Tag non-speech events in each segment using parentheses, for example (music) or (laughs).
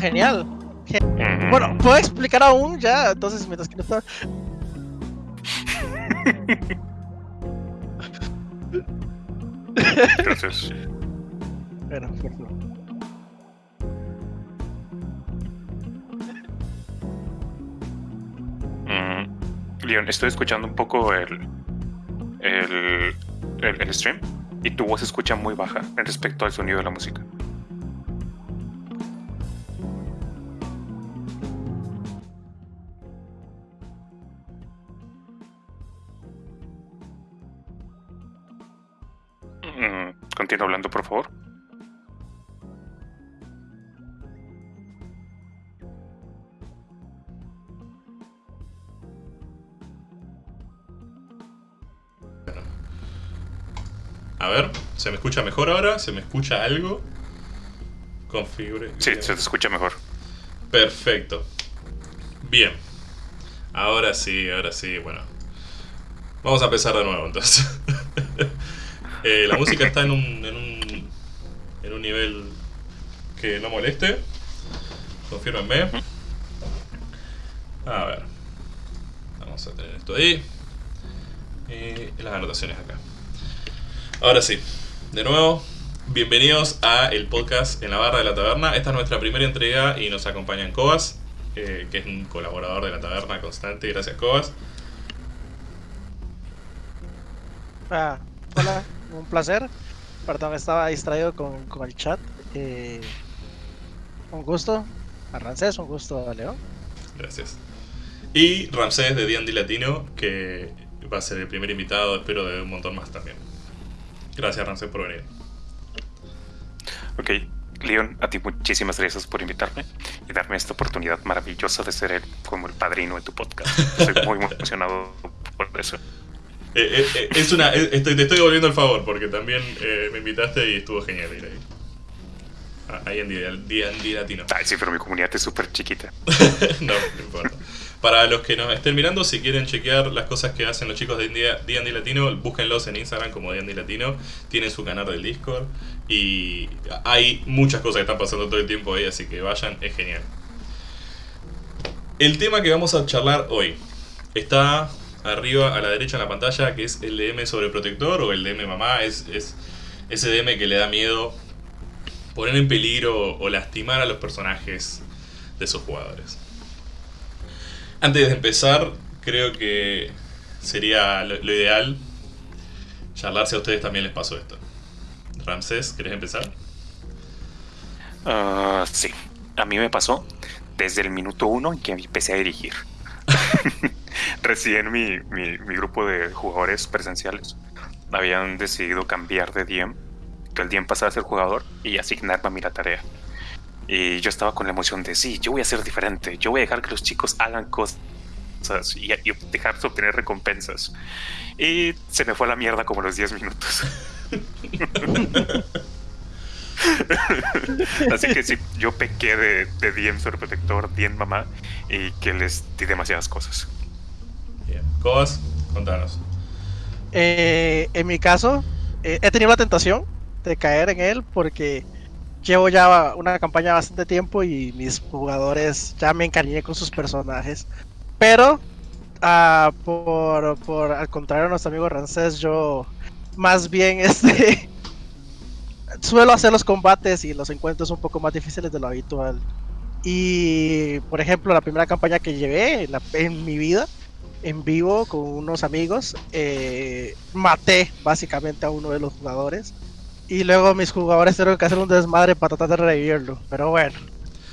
Genial. Gen- Bueno, ¿puedo explicar aún ya? Entonces, mientras que no está... Entonces, Bueno, por favor. mm, Leon, estoy escuchando un poco el, el, el, el stream y tu voz se escucha muy baja en respecto al sonido de la música. Escucha mejor ahora? ¿Se me escucha algo? Configure. Sí, se te escucha mejor. Perfecto. Bien. Ahora sí, ahora sí, bueno. Vamos a empezar de nuevo entonces. (laughs) Eh, la música está en un, en un en un nivel que no moleste. Confírmenme. A ver. Vamos a tener esto ahí. Y las anotaciones acá. Ahora sí, de nuevo, bienvenidos a el podcast en la barra de la taberna. Esta es nuestra primera entrega y nos acompañan Cobas, eh, que es un colaborador de la taberna constante. Gracias, Cobas. Ah, hola, un placer. Perdón, estaba distraído con, con el chat. Eh, un gusto a Rancés, un gusto a Leo. Gracias. Y Ramsés de D&D Latino, que va a ser el primer invitado, espero, de un montón más también. Gracias, Ramsés, por venir. Ok, Leon, a ti muchísimas gracias por invitarme y darme esta oportunidad maravillosa de ser el, como el padrino de tu podcast. Estoy muy (laughs) emocionado por eso. Eh, eh, eh, es una, eh, estoy, te estoy devolviendo el favor porque también me invitaste y estuvo genial ir ahí. Ah, Ahí en D&D Latino. Ay, sí, pero mi comunidad es súper chiquita. (laughs) no, no importa. Para los que nos estén mirando, si quieren chequear las cosas que hacen los chicos de D&D Latino, búsquenlos en Instagram como D&D Latino. Tienen su canal del Discord y hay muchas cosas que están pasando todo el tiempo ahí, así que vayan, es genial. El tema que vamos a charlar hoy está arriba a la derecha en la pantalla, que es el DM sobre protector o el DM mamá. Es, es ese DM que le da miedo poner en peligro o lastimar a los personajes de sus jugadores. Antes de empezar, creo que sería lo, ideal charlar si a ustedes también les pasó esto. Ramsés, ¿querés empezar? Ah, sí, a mí me pasó desde el minuto uno en que empecé a dirigir. (laughs) Recién mi, mi, mi grupo de jugadores presenciales habían decidido cambiar de DM, que el DM pasara a ser jugador y asignarme a mí la tarea. Y yo estaba con la emoción de, sí, yo voy a ser diferente, yo voy a dejar que los chicos hagan cosas y, y dejar de obtener recompensas. Y se me fue a la mierda como los 10 minutos. (laughs) Así que sí, yo pequé de, de DM sobreprotector, DM mamá, y que les di demasiadas cosas. Bien. Cobas, contanos. Eh, en mi caso, eh, he tenido la tentación de caer en él porque llevo ya una campaña bastante tiempo y mis jugadores ya me encariñé con sus personajes. Pero, ah, por, por al contrario a nuestro amigo Rancés, yo más bien (laughs) este suelo hacer los combates y los encuentros un poco más difíciles de lo habitual. Y, por ejemplo, la primera campaña que llevé en, la- en mi vida, en vivo con unos amigos, eh, maté básicamente a uno de los jugadores. Y luego mis jugadores tuvieron que hacer un desmadre para tratar de revivirlo. Pero bueno,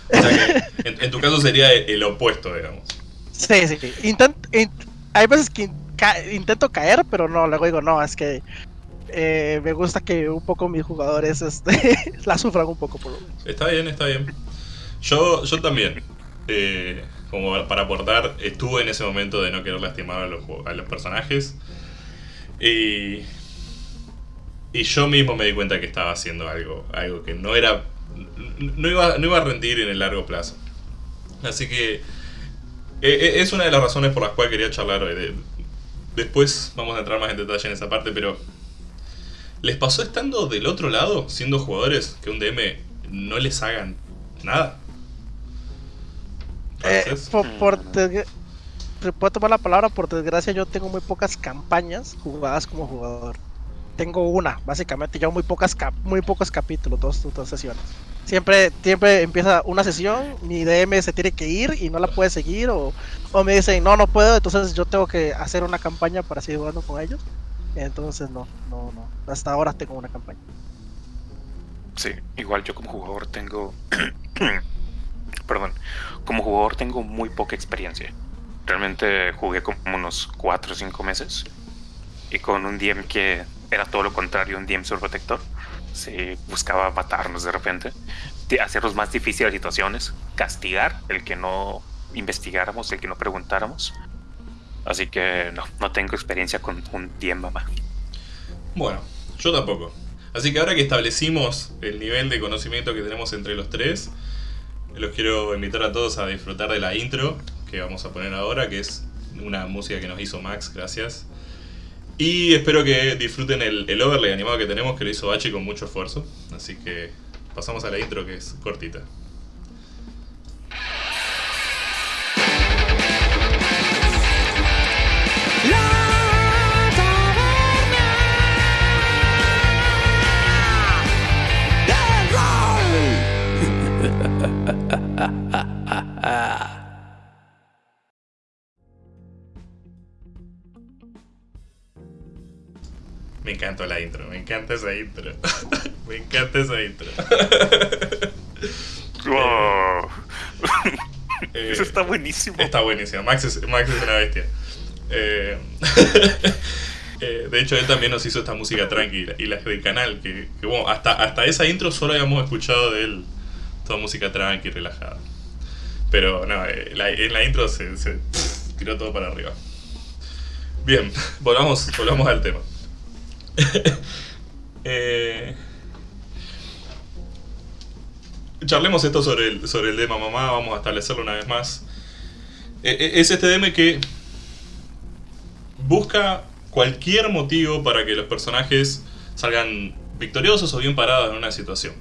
O sea que en, en tu caso sería el, opuesto, digamos. sí, sí. Intent- in- hay veces que in- ca- intento caer, pero no, luego digo, no, es que eh, me gusta que un poco mis jugadores este, (laughs) la sufran un poco por lo menos. Está bien, está bien. Yo, yo también, eh, como para aportar, estuve en ese momento de no querer lastimar a los, a los personajes. Y, y yo mismo me di cuenta que estaba haciendo algo, algo que no era. No iba, no iba a rendir en el largo plazo. Así que eh, eh, es una de las razones por las cuales quería charlar hoy. De- después vamos a entrar más en detalle en esa parte, pero ¿les pasó estando del otro lado, siendo jugadores, que un DM no les hagan nada? Eh, por, por puedo tomar la palabra, por desgracia yo tengo muy pocas campañas jugadas como jugador. Tengo una, básicamente, yo muy pocas cap- muy pocos capítulos, dos, dos sesiones. Siempre, siempre empieza una sesión, mi DM se tiene que ir y no la puede seguir, o, o me dicen no, no puedo, entonces yo tengo que hacer una campaña para seguir jugando con ellos. Entonces no, no, no. Hasta ahora tengo una campaña. Sí, igual yo como jugador tengo. (coughs) Perdón. Como jugador tengo muy poca experiencia. Realmente jugué como unos 4 o 5 meses. Y con un DM que era todo lo contrario, un DM protector. Se buscaba matarnos de repente. Hacernos más difíciles las situaciones. Castigar el que no investigáramos, el que no preguntáramos. Así que no, no tengo experiencia con un DM mamá. Bueno, yo tampoco. Así que ahora que establecimos el nivel de conocimiento que tenemos entre los tres, los quiero invitar a todos a disfrutar de la intro que vamos a poner ahora, que es una música que nos hizo Max, gracias. Y espero que disfruten el, el overlay animado que tenemos, que lo hizo Bachi con mucho esfuerzo. Así que pasamos a la intro que es cortita. Me encanta la intro, me encanta esa intro. (laughs) me encanta esa intro. (laughs) ¡Wow! Eh, Eso está buenísimo. Está buenísimo. Max es, Max es una bestia. Eh, (laughs) eh, de hecho, él también nos hizo esta música tranquila y las del canal. Que, que, bueno, hasta, hasta esa intro solo habíamos escuchado de él toda música tranqui, relajada. Pero no, la- en la intro se, se tiró todo para arriba. Bien, volvamos, volvamos al tema. (laughs) Eh, charlemos esto sobre el, sobre el tema mamá, vamos a establecerlo una vez más. Eh, eh, es este DM que busca cualquier motivo para que los personajes salgan victoriosos o bien parados en una situación.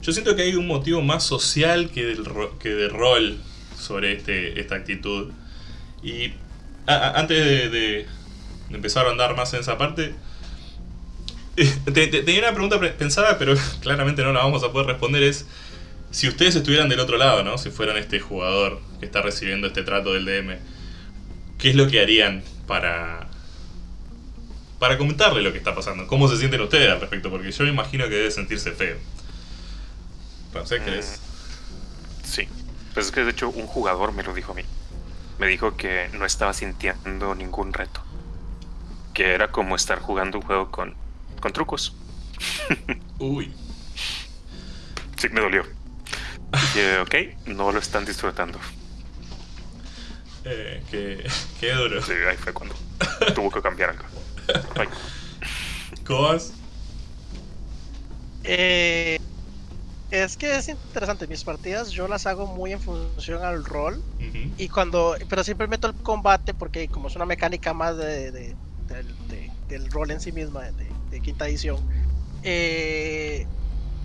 Yo siento que hay un motivo más social que, del que de rol sobre este, esta actitud. Y antes de- de empezar a andar más en esa parte, eh, te- te- tenía una pregunta pre- pensada, pero (laughs) claramente no la vamos a poder responder. Es si ustedes estuvieran del otro lado, ¿no? Si fueran este jugador que está recibiendo este trato del DM, ¿qué es lo que harían para para comentarle lo que está pasando? ¿Cómo se sienten ustedes al respecto? Porque yo me imagino que debe sentirse feo. Ramsey, ¿crees? Sí. Pues es que de hecho un jugador me lo dijo a mí. Me dijo que no estaba sintiendo ningún reto. Que era como estar jugando un juego con, con trucos. (laughs) Uy. Sí, me dolió. Dije, ok, no lo están disfrutando. Eh, qué, (laughs) qué duro. Sí, ahí fue cuando tuvo que cambiar algo. Ay, ¿Cobas? Eh, es que es interesante, mis partidas yo las hago muy en función al rol. Y cuando, pero siempre meto el combate porque como es una mecánica más de, de- del, de- del rol en sí misma, de, de quinta edición. eh,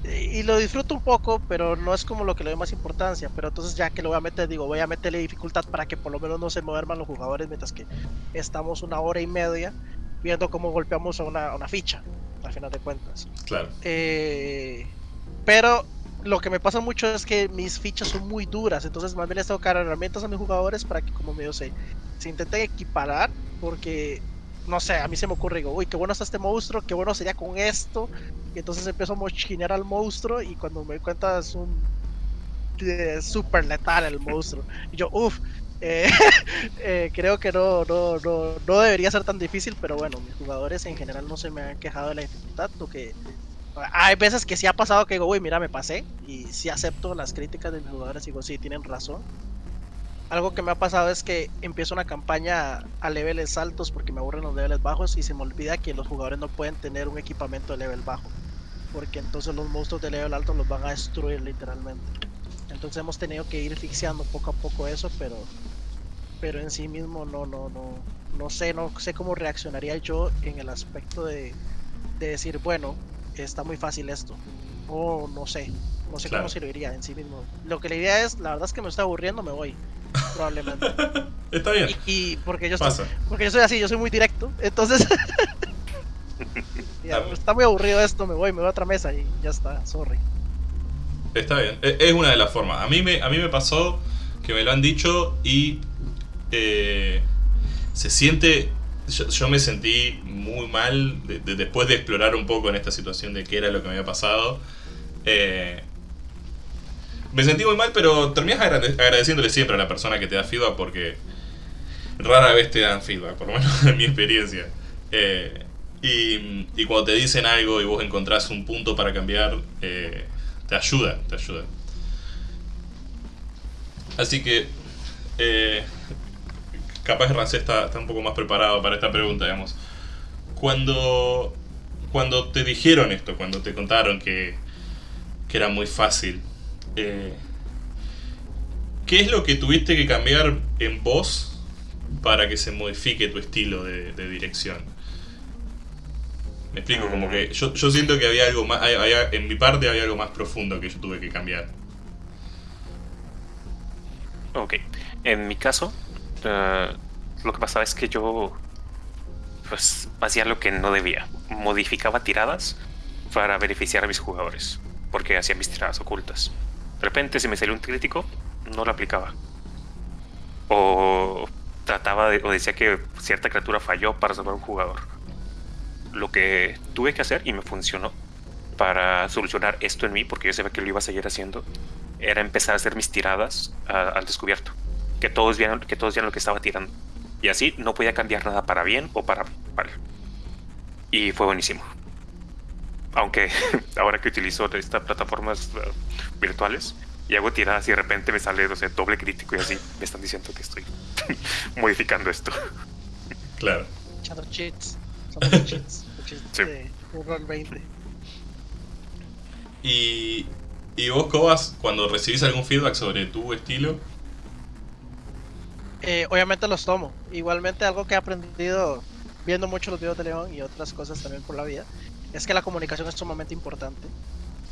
y lo disfruto un poco, pero no es como lo que le doy más importancia. Pero entonces ya que lo voy a meter, digo, voy a meterle dificultad para que por lo menos no se muevan los jugadores mientras que estamos una hora y media viendo cómo golpeamos a una, a una ficha, al final de cuentas. Claro. Eh, pero lo que me pasa mucho es que mis fichas son muy duras, entonces más bien les tengo que dar herramientas a mis jugadores para que como medio se, se intenten equiparar, porque no sé, a mí se me ocurre, digo, uy, qué bueno está este monstruo, qué bueno sería con esto, y entonces empiezo a mochinear al monstruo y cuando me doy cuenta es un eh, super letal el monstruo, y yo, uff, eh, (laughs) eh, creo que no, no, no, no debería ser tan difícil, pero bueno, mis jugadores en general no se me han quejado de la dificultad, lo que hay veces que sí ha pasado que digo, uy, mira, me pasé. Y sí acepto las críticas de mis jugadores y digo, sí, tienen razón. Algo que me ha pasado es que empiezo una campaña a niveles altos porque me aburren los niveles bajos y se me olvida que los jugadores no pueden tener un equipamiento de nivel bajo. Porque entonces los monstruos de nivel alto los van a destruir literalmente. Entonces hemos tenido que ir fixeando poco a poco eso, pero pero en sí mismo no no no no sé, no sé cómo reaccionaría yo en el aspecto de, de decir, bueno, está muy fácil esto. O no sé. No sé Claro. cómo se lo diría en sí mismo. Lo que la idea es, la verdad es que me estoy aburriendo, me voy. Probablemente. (laughs) Está bien, y, y porque yo pasa. porque yo soy así, yo soy muy directo. Entonces, (laughs) ya, está muy aburrido esto, me voy, me voy a otra mesa y ya está, sorry. Está bien, e- es una de las formas. A mí me, a mí me pasó que me lo han dicho y eh, se siente... Yo, yo me sentí muy mal de- de- después de explorar un poco en esta situación de qué era lo que me había pasado. Eh, me sentí muy mal, pero terminas agrade- agradeciéndole siempre a la persona que te da feedback porque rara vez te dan feedback, por lo menos (laughs) en mi experiencia. Eh, y, y cuando te dicen algo y vos encontrás un punto para cambiar, eh, te ayuda, te ayuda. Así que, eh, capaz Rancé está, está un poco más preparado para esta pregunta, digamos. Cuando, cuando te dijeron esto, cuando te contaron que, que era muy fácil, eh, ¿qué es lo que tuviste que cambiar en vos para que se modifique tu estilo de, dirección? Me explico, como que yo, siento que había algo más, en mi parte había algo más profundo que yo tuve que cambiar. Ok. En mi caso, eh, lo que pasaba es que yo pues hacía lo que no debía. Modificaba tiradas para beneficiar a mis jugadores. Porque hacía mis tiradas ocultas. De repente, si me salió un crítico, no lo aplicaba. O trataba de, o decía que cierta criatura falló para salvar un jugador. Lo que tuve que hacer y me funcionó para solucionar esto en mí, porque yo sabía que lo iba a seguir haciendo, era empezar a hacer mis tiradas al descubierto. Que todos vieran, que todos vieran lo que estaba tirando. Y así no podía cambiar nada para bien o para mal. Y fue buenísimo. Aunque (laughs) ahora que utilizo estas plataformas eh, virtuales y hago tiradas y de repente me sale o sea, doble crítico y así me están diciendo que estoy (laughs) modificando esto. Claro. Echando cheats. (laughs) Cheats. Sí. de de Roll 20. Y, y vos, Cobas, cuando recibís algún feedback sobre tu estilo, Eh, obviamente los tomo. Igualmente algo que he aprendido viendo mucho los videos de León y otras cosas también por la vida, es que la comunicación es sumamente importante.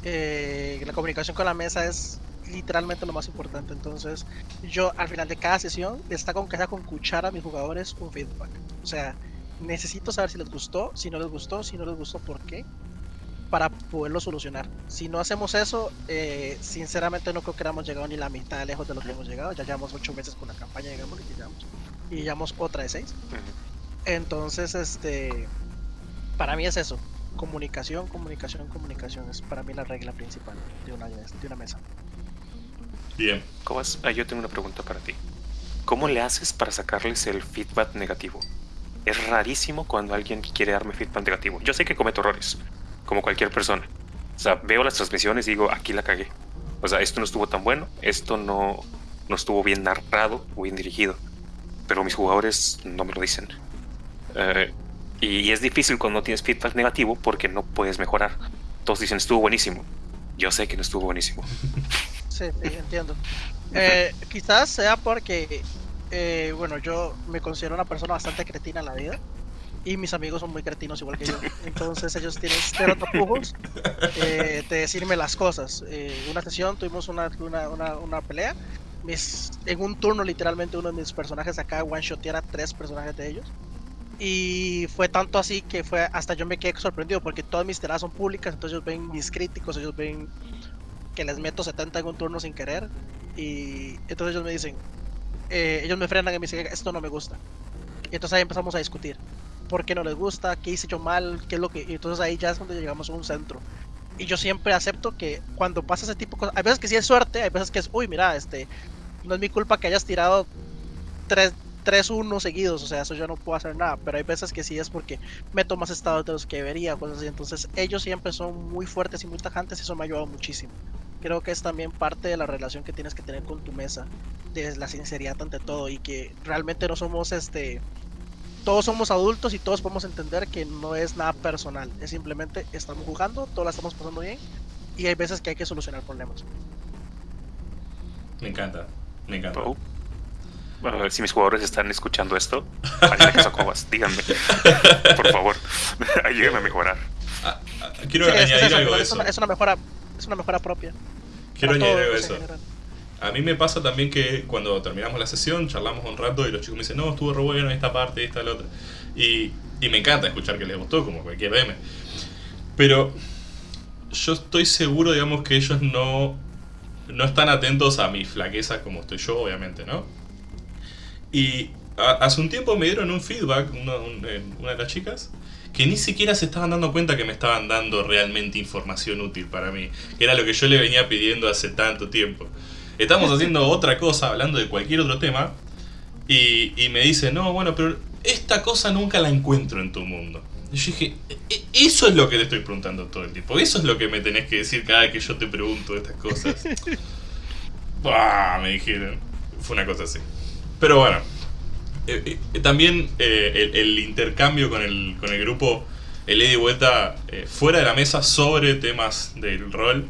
Eh, la comunicación con la mesa es literalmente lo más importante. Entonces, yo al final de cada sesión les con que sea con cuchara a mis jugadores un feedback. O sea, necesito saber si les gustó, si no les gustó, si no les gustó, por qué, para poderlo solucionar. Si no hacemos eso, eh, sinceramente no creo que hayamos llegado ni la mitad de lejos de lo que hemos llegado. Ya llevamos ocho meses con la campaña, digamos, y llevamos, y llevamos otra de seis. Entonces, este, para mí es eso. Comunicación, comunicación, comunicación es para mí la regla principal de una, de una mesa. bien. Cobas, ah, yo tengo una pregunta para ti. ¿Cómo le haces para sacarles el feedback negativo? Es rarísimo cuando alguien quiere darme feedback negativo. Yo sé que cometo errores, como cualquier persona. O sea, veo las transmisiones y digo, aquí la cagué. O sea, esto no estuvo tan bueno, esto no, no estuvo bien narrado o bien dirigido. Pero mis jugadores no me lo dicen. Eh, y es difícil cuando no tienes feedback negativo porque no puedes mejorar. Todos dicen, estuvo buenísimo. Yo sé que no estuvo buenísimo. (laughs) Sí, sí, entiendo. Eh, quizás sea porque, eh, bueno, yo me considero una persona bastante cretina en la vida. Y mis amigos son muy cretinos igual que yo. Entonces ellos tienen cero tapujos eh, de decirme las cosas. Eh, una sesión tuvimos una, una, una, una pelea. Mis, en un turno literalmente uno de mis personajes acá one shotear a tres personajes de ellos. Y fue tanto así que fue hasta yo me quedé sorprendido porque todas mis tiradas son públicas, entonces ellos ven mis críticos, ellos ven que les meto 70 en un turno sin querer. Y entonces ellos me dicen, eh, ellos me frenan y me dicen, esto no me gusta. Y entonces ahí empezamos a discutir. ¿Por qué no les gusta? ¿Qué hice yo mal? ¿Qué es lo que...? Y entonces ahí ya es donde llegamos a un centro. Y yo siempre acepto que cuando pasa ese tipo de cosas, hay veces que sí es suerte, hay veces que es, uy, mira, este, no es mi culpa que hayas tirado 3 3-1 seguidos, o sea, eso yo no puedo hacer nada, pero hay veces que sí es porque meto más estados de los que debería, cosas así, entonces ellos siempre son muy fuertes y muy tajantes y eso me ha ayudado muchísimo. Creo que es también parte de la relación que tienes que tener con tu mesa, de la sinceridad ante todo y que realmente no somos este todos somos adultos y todos podemos entender que no es nada personal, es simplemente estamos jugando, todos la estamos pasando bien y hay veces que hay que solucionar problemas. Me encanta, me encanta. Oh. Bueno, si mis jugadores están escuchando esto, Cobas, (laughs) díganme. Por favor, (laughs) ayúdenme a mejorar. Ah, ah, quiero Sí, es- es añadir algo de es eso. es una mejora, es una mejora propia. quiero añadir algo eso. A mí me pasa también que cuando terminamos la sesión, charlamos un rato y los chicos me dicen, no, estuvo re bueno esta parte, esta, la otra. Y, y me encanta escuchar que les gustó, como cualquier DM. Pero yo estoy seguro, digamos, que ellos no, no están atentos a mis flaquezas como estoy yo, obviamente, ¿no? Y a- hace un tiempo me dieron un feedback, una, un- eh, una de las chicas, que ni siquiera se estaban dando cuenta que me estaban dando realmente información útil para mí, que era lo que yo le venía pidiendo hace tanto tiempo. Estamos (laughs) haciendo otra cosa, hablando de cualquier otro tema, y, y me dice, no, bueno, pero esta cosa nunca la encuentro en tu mundo. Y yo dije, "E- eso es lo que te estoy preguntando todo el tiempo, eso es lo que me tenés que decir cada que yo te pregunto estas cosas. (laughs) Buah, me dijeron. Fue una cosa así. Pero bueno, eh, eh, también eh, el, intercambio con el, con el grupo, el ida y vuelta fuera de la mesa sobre temas del rol,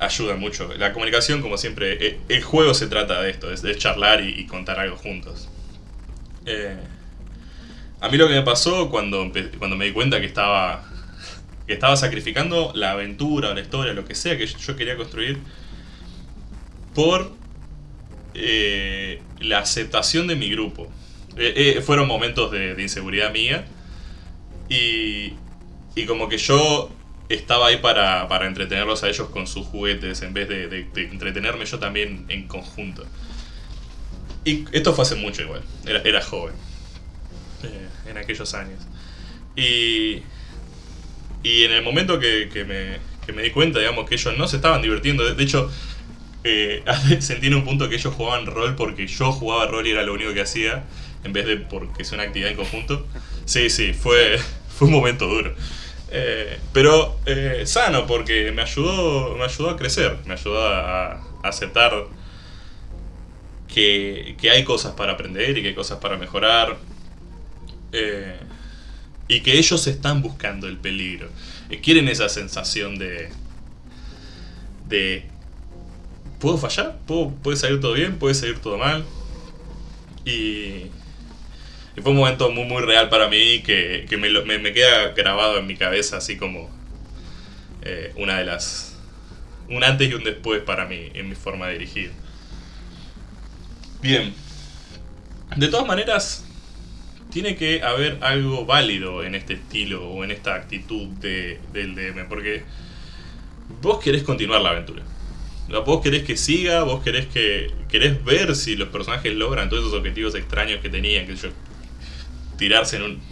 ayuda mucho. La comunicación, como siempre, el juego se trata de esto, es de charlar y, contar algo juntos. A mí lo que me pasó cuando, cuando me di cuenta que estaba, que estaba sacrificando la aventura la historia, lo que sea que yo quería construir, por eh, la aceptación de mi grupo. Eh, eh, fueron momentos de, inseguridad mía y, y como que yo estaba ahí para, para entretenerlos a ellos con sus juguetes en vez de, de- entretenerme yo también en conjunto. Y esto fue hace mucho igual, era, joven, en aquellos años. Y, y en el momento que, que me, que me di cuenta, digamos, que ellos no se estaban divirtiendo, de hecho, eh, (laughs) sentí en un punto que ellos jugaban rol porque yo jugaba rol y era lo único que hacía, en vez de porque es una actividad en conjunto. Sí, sí, fue, (laughs) fue un momento duro. Eh, pero eh, sano porque me ayudó, me ayudó a crecer, me ayudó a, aceptar que, que hay cosas para aprender y que hay cosas para mejorar. Eh, y que ellos están buscando el peligro. Quieren esa sensación de. de. ¿Puedo fallar? ¿Puedo, ¿Puede salir todo bien? ¿Puede salir todo mal? Y. fue un momento muy, muy real para mí que, que me, me queda grabado en mi cabeza, así como. eh, una de las. Un antes y un después para mí, en mi forma de dirigir. Bien. De todas maneras, tiene que haber algo válido en este estilo o en esta actitud de, del DM, porque vos querés continuar la aventura. Vos querés que siga, vos querés que querés ver si los personajes logran todos esos objetivos extraños que tenían, que yo tirarse en un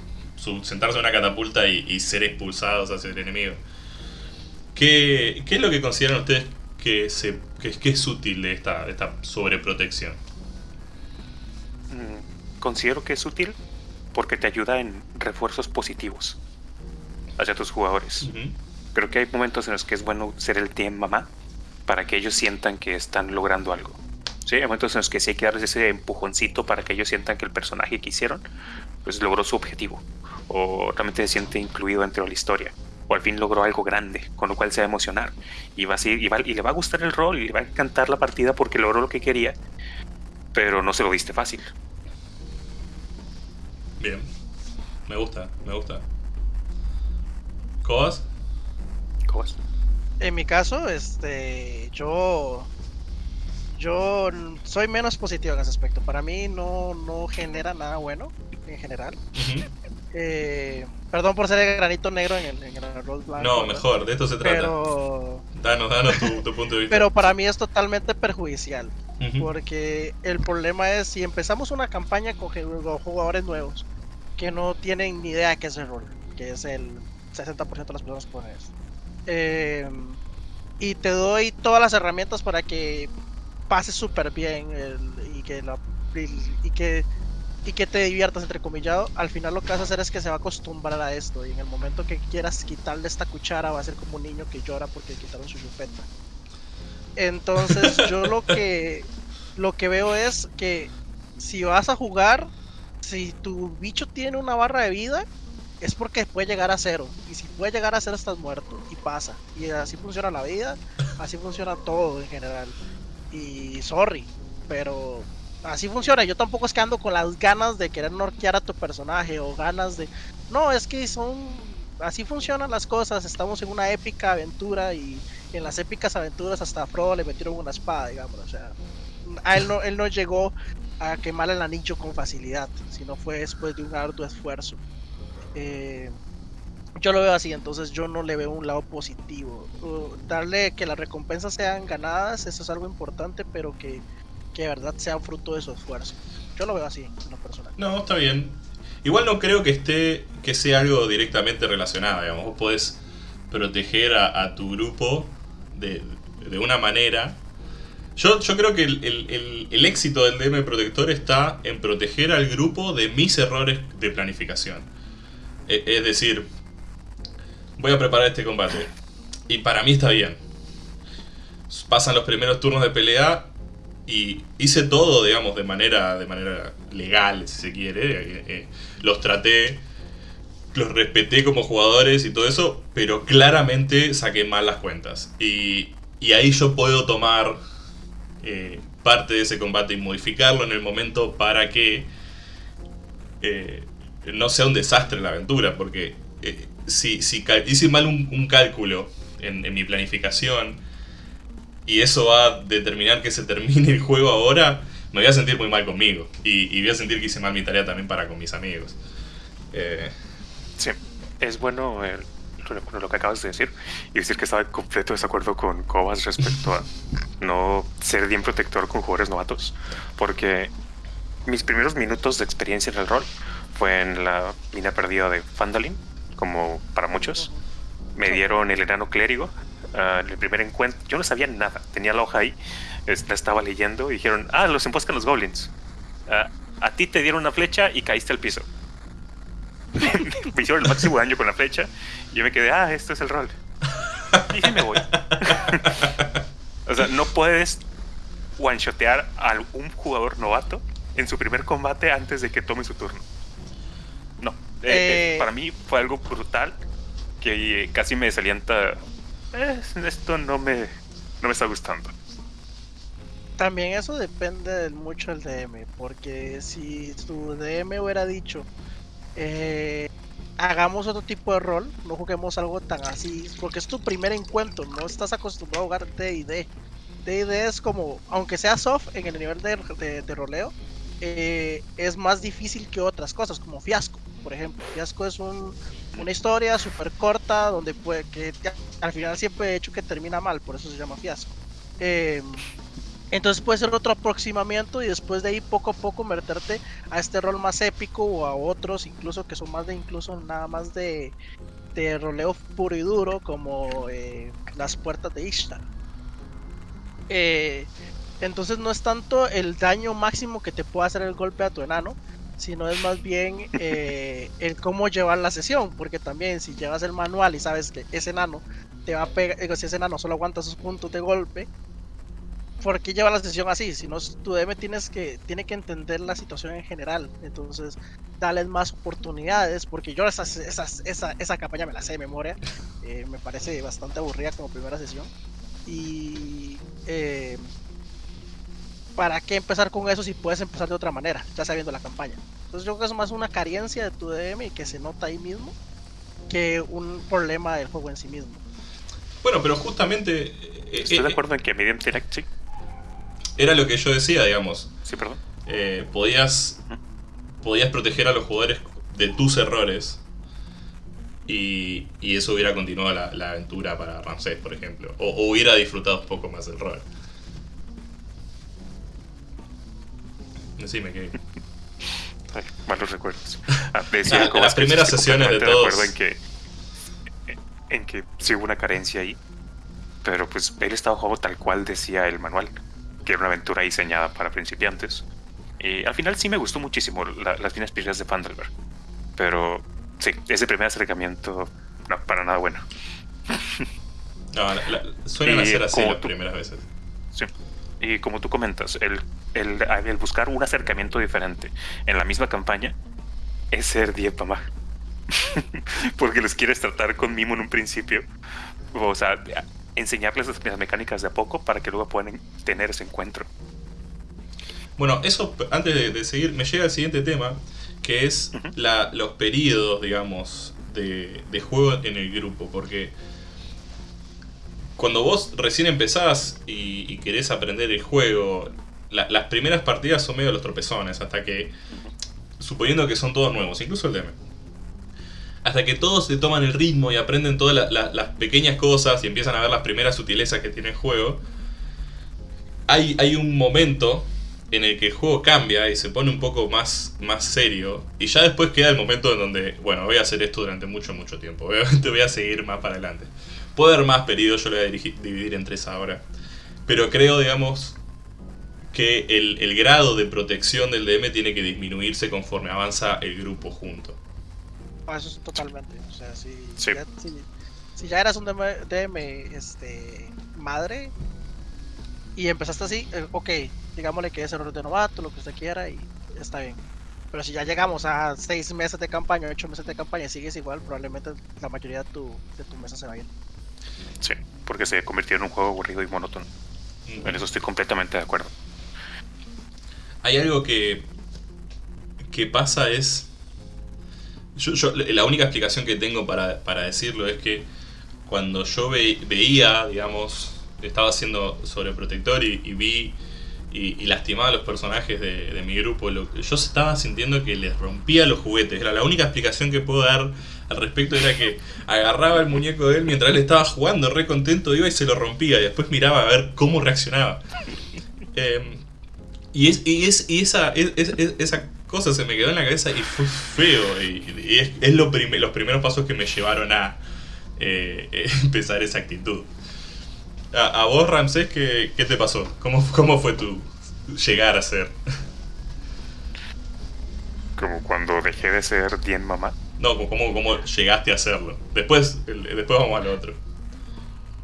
sentarse en una catapulta y, y ser expulsados hacia el enemigo. ¿Qué, qué es lo que consideran ustedes que, se, que, que es útil de esta, de esta sobreprotección? Mm, Considero que es útil porque te ayuda en refuerzos positivos hacia tus jugadores. Creo que hay momentos en los que es bueno ser el team mamá para que ellos sientan que están logrando algo. Sí, hay momentos en los que sí hay que darles ese empujoncito para que ellos sientan que el personaje que hicieron pues logró su objetivo o realmente se siente incluido dentro de la historia o al fin logró algo grande, con lo cual se va a emocionar y va a seguir- y, va- y le va a gustar el rol y le va a encantar la partida porque logró lo que quería, pero no se lo diste fácil. Bien. Me gusta, me gusta. ¿Cobas? Cobas. En mi caso, este, yo, yo soy menos positivo en ese aspecto. Para mí no, no genera nada bueno en general. Eh, perdón por ser el granito negro en el, en el blanco. No, mejor, de esto se trata. Pero, Danos, danos tu, tu punto de vista. pero para mí es totalmente perjudicial. Porque el problema es si empezamos una campaña con ju- con jugadores nuevos que no tienen ni idea de qué es el rol, que es el 60% de las personas que ponen esto. Eh, y te doy todas las herramientas para que pases súper bien el- y, que la- y, y que, y que te diviertas, entre comillado. Al final lo que vas a hacer es que se va a acostumbrar a esto y en el momento que quieras quitarle esta cuchara va a ser como un niño que llora porque le quitaron su chupeta. Entonces (laughs) yo lo que lo que veo es que si vas a jugar, si tu bicho tiene una barra de vida, es porque puede llegar a cero. Y si puede llegar a cero estás muerto. Y pasa. Y así funciona la vida, así funciona todo en general. Y sorry, pero así funciona. Yo tampoco es que ando con las ganas de querer norquear a tu personaje o ganas de... No, es que son así funcionan las cosas, estamos en una épica aventura y en las épicas aventuras hasta a Frodo le metieron una espada, digamos, o sea, a él no, él no llegó a quemar el anillo con facilidad, sino fue después de un arduo esfuerzo. Eh, yo lo veo así, entonces yo no le veo un lado positivo. Darle que las recompensas sean ganadas, eso es algo importante, pero que, que de verdad sea fruto de su esfuerzo. Yo lo veo así, en lo personal. No, está bien. Igual no creo que esté que sea algo directamente relacionado, digamos. Vos podés proteger a, tu grupo de, de una manera. Yo, yo creo que el- el- el éxito del DM Protector está en proteger al grupo de mis errores de planificación. E- Es decir, voy a preparar este combate. Y para mí está bien. Pasan los primeros turnos de pelea y hice todo, digamos, de manera, de manera legal, si se quiere. Eh, eh, los traté, los respeté como jugadores y todo eso, pero claramente saqué mal las cuentas. Y, y ahí yo puedo tomar eh, parte de ese combate y modificarlo en el momento para que eh, no sea un desastre la aventura, porque eh, si, si hice mal un, un cálculo en, en mi planificación y eso va a determinar que se termine el juego ahora, me voy a sentir muy mal conmigo. Y, y voy a sentir que hice mal mi tarea también para con mis amigos. Eh, Sí, es bueno el- lo, lo que acabas de decir y decir que estaba en completo desacuerdo con Cobas respecto a (laughs) no ser bien protector con jugadores novatos, porque mis primeros minutos de experiencia en el rol fue en la mina perdida de Fandalin, como para muchos. Me dieron el enano clérigo ah, en el primer encuentro. Yo no sabía nada, tenía la hoja ahí, la estaba leyendo y dijeron, ah, los emboscan los goblins. Ah, a ti te dieron una flecha y caíste al piso. (laughs) me hicieron el máximo daño con la flecha y yo me quedé, ah, esto es el rol. Y sí me voy. (laughs) o sea, no puedes one-shotear a un jugador novato en su primer combate antes de que tome su turno. Eh, eh, Eh. para mí fue algo brutal que casi me desalienta. "Eh, esto no me, no me está gustando. También eso depende mucho del DM, porque si tu DM hubiera dicho, eh, hagamos otro tipo de rol, no juguemos algo tan así, porque es tu primer encuentro, no estás acostumbrado a jugar D&D. D&D es como, aunque sea soft en el nivel de, de- de roleo, eh, es más difícil que otras cosas, como Fiasco, por ejemplo. Fiasco es un- una historia súper corta, donde puede que al final siempre he hecho que termina mal, por eso se llama Fiasco. Em, entonces puede ser otro aproximamiento y después de ahí poco a poco meterte a este rol más épico o a otros incluso que son más de incluso nada más de, de roleo puro y duro como eh, las puertas de Ishtar. Eh, entonces no es tanto el daño máximo que te puede hacer el golpe a tu enano, sino es más bien eh, el cómo llevar la sesión, porque también si llevas el manual y sabes que ese enano te va a pegar, digo, si ese enano solo aguanta sus puntos de golpe, ¿por qué lleva la sesión así? Si no, tu DM tienes que, tiene que entender la situación en general. Entonces, darles más oportunidades, porque yo esas, esas, esa, esa campaña me la sé de memoria. eh, me parece bastante aburrida como primera sesión. Y eh, ¿para qué empezar con eso si puedes empezar de otra manera, ya sabiendo la campaña? Entonces yo creo que es más una carencia de tu DM y que se nota ahí mismo que un problema del juego en sí mismo. bueno, pero justamente eh, Estoy eh, de acuerdo en que Medium Direct, sí. era lo que yo decía, digamos. Sí, perdón. Eh, podías, podías proteger a los jugadores de tus errores y, y eso hubiera continuado la, la aventura para Ramsés, por ejemplo. O, o hubiera disfrutado un poco más el rol. Decime que... Ay, malos recuerdos. Ah, (laughs) decía Ah, las primeras sesiones de todos. acuerdo en que, en que sí hubo una carencia ahí. Pero pues él estaba jugando tal cual decía el manual. Que era una aventura diseñada para principiantes. Y al final sí me gustó muchísimo la- las finas piedras de Fandelberg. Pero sí, ese primer acercamiento, no, para nada bueno. No, la- la- suelen Y hacer así las tú- primeras veces. Sí. Y como tú comentas, el, el, el buscar un acercamiento diferente en la misma campaña es ser die mamá. (laughs) Porque los quieres tratar con mimo en un principio. O sea, enseñarles las, las mecánicas de a poco para que luego puedan tener ese encuentro. Bueno, eso, antes de, de seguir, me llega el siguiente tema, que es Ujú. la- los periodos, digamos, de, de juego en el grupo, porque cuando vos recién empezás y, y querés aprender el juego, la- las primeras partidas son medio los tropezones, hasta que, suponiendo que son todos nuevos, incluso el DM, hasta que todos se toman el ritmo y aprenden todas la- la- las pequeñas cosas y empiezan a ver las primeras sutilezas que tiene el juego, hay, hay un momento en el que el juego cambia y se pone un poco más, más serio. Y ya después queda el momento en donde, bueno, voy a hacer esto durante mucho, mucho tiempo. (laughs) Obviamente voy a seguir más para adelante. Puede haber más periodos, yo lo voy a dividir en tres ahora. Pero creo, digamos, que el, el grado de protección del DM tiene que disminuirse conforme avanza el grupo junto. Ah, Eso es totalmente. O sea, si, Sí. ya, si, si ya eras un DM, DM, este, madre y empezaste así, eh, ok, digámosle que es error de novato, lo que usted quiera y está bien. Pero si ya llegamos a seis meses de campaña, ocho meses de campaña y sigues igual, probablemente la mayoría de tu, de tu mesa se va a ir. Sí, porque se convirtió en un juego aburrido y monótono. En eso estoy completamente de acuerdo. Hay algo que, que pasa es... Yo, yo- la única explicación que tengo para, para decirlo es que cuando yo ve- veía, digamos, estaba haciendo sobreprotector y, y vi y, y lastimaba a los personajes de, de mi grupo, lo, yo estaba sintiendo que les rompía los juguetes. Era la única explicación que puedo dar al respecto, era que agarraba el muñeco de él mientras él estaba jugando, re contento, iba y se lo rompía y después miraba a ver cómo reaccionaba. Em, y, es, y, es, y esa, es- es- es- esa cosa se me quedó en la cabeza y fue feo. Y, es, es lo prime- los primeros pasos que me llevaron a eh, (laughs) empezar esa actitud. A, a vos, Ramsés, ¿qué, qué te pasó? ¿Cómo, ¿Cómo fue tu llegar a ser? Como cuando dejé de ser bien mamá. No, ¿cómo, cómo llegaste a hacerlo? Después, después vamos al otro.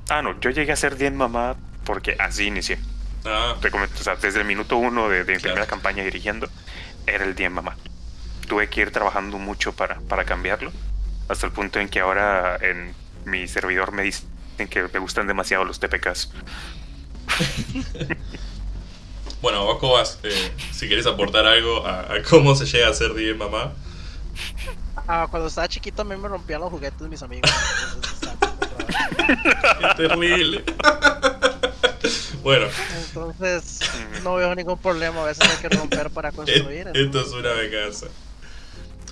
Ah, no, yo llegué a ser bien mamá porque así inicié. Ah, o sea, desde el minuto uno de, de mi Claro. primera campaña dirigiendo, era el día en mamá. Tuve que ir trabajando mucho para, para cambiarlo, hasta el punto en que ahora en mi servidor me dicen que me gustan demasiado los TPKs. (laughs) (laughs) bueno, vos, Cobas, eh, si querés aportar algo a, a cómo se llega a ser bien mamá. Ah, cuando estaba chiquito a mí me rompían los juguetes de mis amigos. Qué (laughs) terrible. bueno, Entonces, no veo ningún problema. A veces hay que romper para construir. (laughs) Esto es una venganza.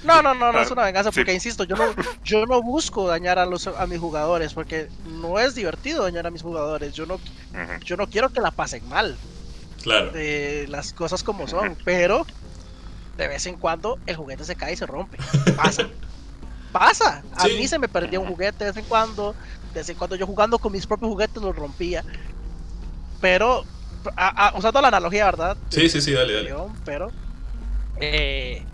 No, no, no, no es Ah, una venganza sí. porque insisto, yo no, yo no busco dañar a los a mis jugadores porque no es divertido dañar a mis jugadores. Yo no, yo no quiero que la pasen mal, Claro. eh, las cosas como son, pero de vez en cuando el juguete se cae y se rompe. (laughs) Pasa, pasa. A Sí. mí se me perdía un juguete de vez en cuando, de vez en cuando yo jugando con mis propios juguetes los rompía, pero a- a- usando la analogía, ¿verdad? Sí, sí, sí, dale, dale. Pero eh,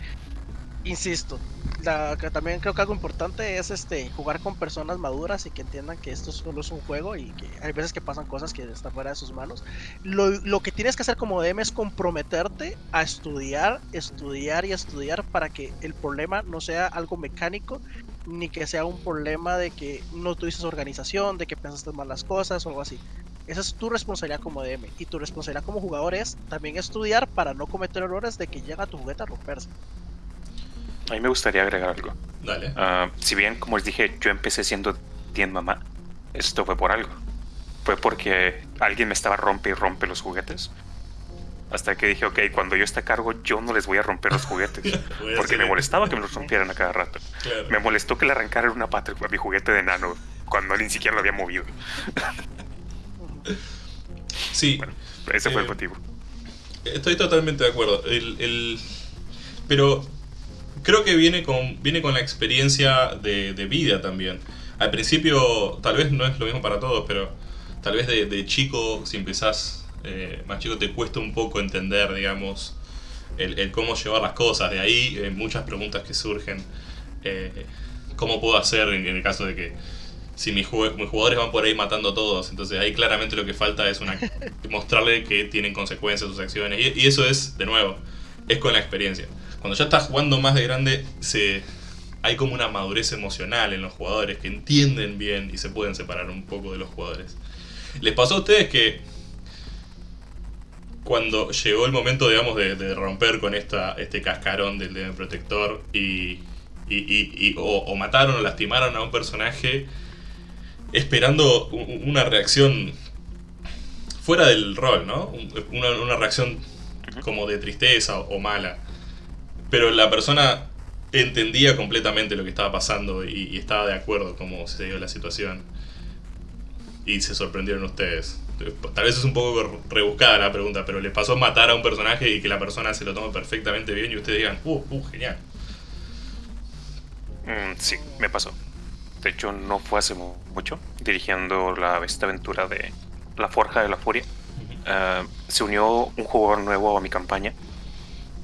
insisto, la, que también creo que algo importante es este jugar con personas maduras y que entiendan que esto solo es un juego y que hay veces que pasan cosas que están fuera de sus manos. Lo, lo que tienes que hacer como DM es comprometerte a estudiar, estudiar y estudiar para que el problema no sea algo mecánico ni que sea un problema de que no tuviste organización, de que pensaste mal las cosas o algo así. Esa es tu responsabilidad como DM. Y tu responsabilidad como jugador es también estudiar para no cometer errores de que llega tu juguete a romperse. A mí me gustaría agregar algo. Dale. Ah, si bien, como les dije, yo empecé siendo bien mamá, esto fue por algo. Fue porque alguien me estaba rompe y rompe los juguetes. Hasta que dije, ok, cuando yo esté a cargo, yo no les voy a romper los juguetes. (laughs) Porque me molestaba que me (laughs) los rompieran a cada rato. Claro. Me molestó que le arrancaran una pata a mi juguete de nano cuando ni siquiera lo había movido. (laughs) Sí, Bueno, ese fue el Eh, motivo. estoy totalmente de acuerdo. El, el- Pero creo que viene con, viene con la experiencia de, de vida también. Al principio, tal vez no es lo mismo para todos, pero tal vez de, de chico, si empezás eh, más chico, te cuesta un poco entender, digamos, el, el cómo llevar las cosas. De ahí eh, muchas preguntas que surgen. eh, ¿Cómo puedo hacer en, en el caso de que si mis, jue- mis jugadores van por ahí matando a todos? Entonces ahí claramente lo que falta es una, (laughs) mostrarle que tienen consecuencias sus acciones. Y, y eso es, de nuevo, es con la experiencia. Cuando ya estás jugando más de grande, se, hay como una madurez emocional en los jugadores que entienden bien y se pueden separar un poco de los jugadores. ¿Les pasó a ustedes que cuando llegó el momento, digamos, de, de romper con esta, este cascarón del DM protector y, y, y- y- o, o mataron o lastimaron a un personaje esperando una reacción fuera del rol, ¿no? Un- Una, una reacción como de tristeza o, o mala. Pero la persona entendía completamente lo que estaba pasando y, y estaba de acuerdo cómo se dio la situación. Y se sorprendieron ustedes. Tal vez es un poco rebuscada la pregunta, pero les pasó matar a un personaje y que la persona se lo tome perfectamente bien y ustedes digan, uh, uh, genial. Mm, sí, me pasó. De hecho, no fue hace mu- mucho, dirigiendo la, esta aventura de La Forja de la Furia. Ah, se unió un jugador nuevo a mi campaña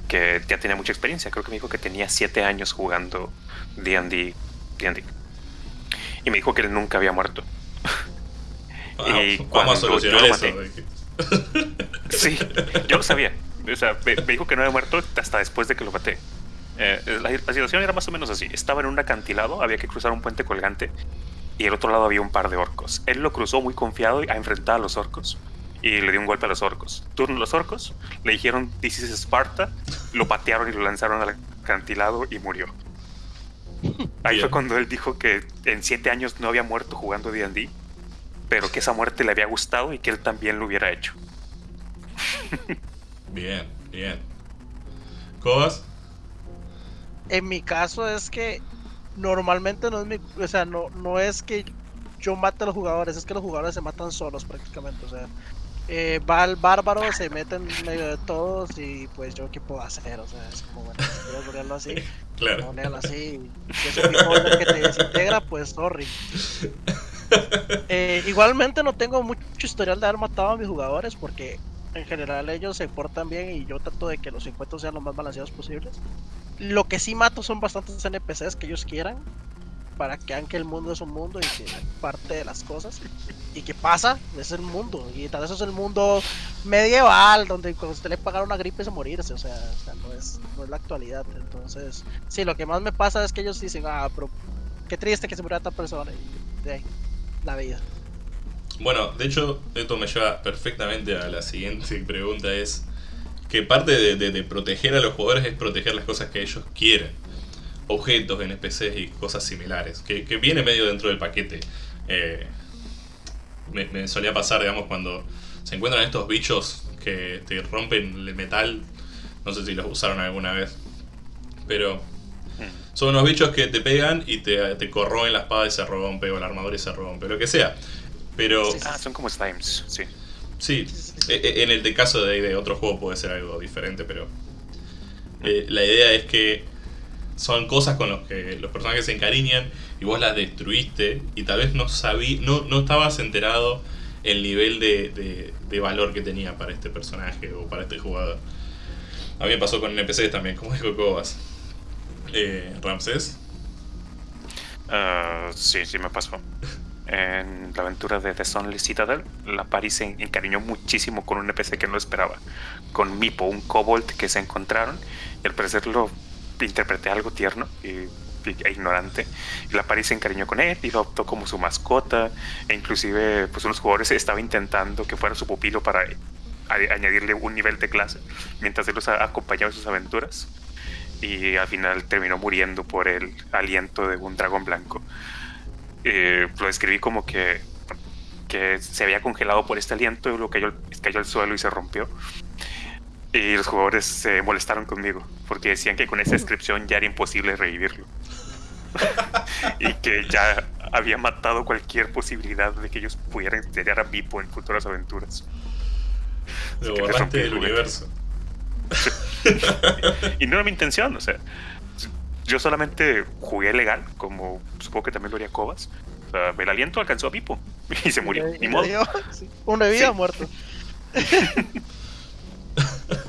que ya tenía mucha experiencia. Creo que me dijo que tenía 7 años jugando D&D. Y me dijo que él nunca había muerto. (laughs) Y Vamos, cuando vamos a solucionar yo lo eso. maté- (laughs) Sí, yo lo sabía. O sea, me, me dijo que no había muerto hasta después de que lo maté. Eh, la, la situación era más o menos así. Estaba en un acantilado, había que cruzar un puente colgante y al otro lado había un par de orcos. Él lo cruzó muy confiado a enfrentar a los orcos y le dio un golpe a los orcos. Turno a los orcos, le dijeron This is Sparta, lo patearon y lo lanzaron al acantilado y murió. Ahí Bien. fue cuando él dijo que en siete años no había muerto jugando D&D, pero que esa muerte le había gustado y que él también lo hubiera hecho. (laughs) Bien, bien. ¿Cobas? En mi caso es que normalmente no es mi, o sea, no, no es que yo mate a los jugadores, es que los jugadores se matan solos prácticamente, o sea, eh, va el bárbaro, se mete en medio de todos y pues yo qué puedo hacer, o sea, es como bueno, si quieres ponerlo así, (laughs) Claro. ponerlo así, si es un que te desintegra, pues sorry. (laughs) Eh, igualmente no tengo mucho historial de haber matado a mis jugadores porque en general ellos se portan bien y yo trato de que los encuentros sean lo más balanceados posibles. Lo que sí mato son bastantes NPCs que ellos quieran para que vean que el mundo es un mundo y que parte de las cosas y que pasa es el mundo. Y tal vez es el mundo medieval donde cuando usted le pagaron una gripe es morirse o sea, no, es, no es la actualidad. Entonces sí lo que más me pasa es que ellos dicen ah pero qué triste que se muriera tal persona y la vida Bueno, de hecho, esto me lleva perfectamente a la siguiente (laughs) pregunta, es que parte de- de proteger a los jugadores es proteger las cosas que ellos quieren. Objetos, NPCs y cosas similares, que, que viene medio dentro del paquete. Eh, me, me solía pasar, digamos, cuando se encuentran estos bichos que te rompen el metal, no sé si los usaron alguna vez, pero son unos bichos que te pegan y te, te corroen la espada y se rompe, o la armadura y se rompe, lo que sea. Pero. Ah, son como slimes, sí. Sí, e- e- en el de caso de, de otro juego puede ser algo diferente, pero eh, la idea es que son cosas con las que los personajes se encariñan y vos las destruiste y tal vez no sabí, no, no estabas enterado el nivel de, de- valor que tenía para este personaje o para este jugador. A mí me pasó con NPCs también, como dijo Cobas. Eh, Ramsés. Ah, sí, sí me pasó. En la aventura de The Sunless Citadel, la Paris se encariñó muchísimo con un NPC que no esperaba. Con Mipo, un kobold que se encontraron. Y al parecer lo interpreté algo tierno y, e ignorante. Y la Paris se encariñó con él y lo adoptó como su mascota. E inclusive, pues unos jugadores estaban intentando que fuera su pupilo para a- añadirle un nivel de clase. Mientras él los acompañaba en sus aventuras. Y al final terminó muriendo por el aliento de un dragón blanco eh, lo describí como que, que se había congelado por este aliento y luego cayó, cayó al suelo y se rompió. Y los jugadores se molestaron conmigo porque decían que con esa descripción ya era imposible revivirlo. (laughs) y que ya había matado cualquier posibilidad de que ellos pudieran tener a Vipo en futuras aventuras. Lo borraste del universo. Y no era mi intención, o sea, yo solamente jugué legal, como supongo que también lo haría Cobas. O sea, el aliento alcanzó a Pipo (laughs) y se murió. Ni modo. sí, uno de vida Sí. muerto. (laughs)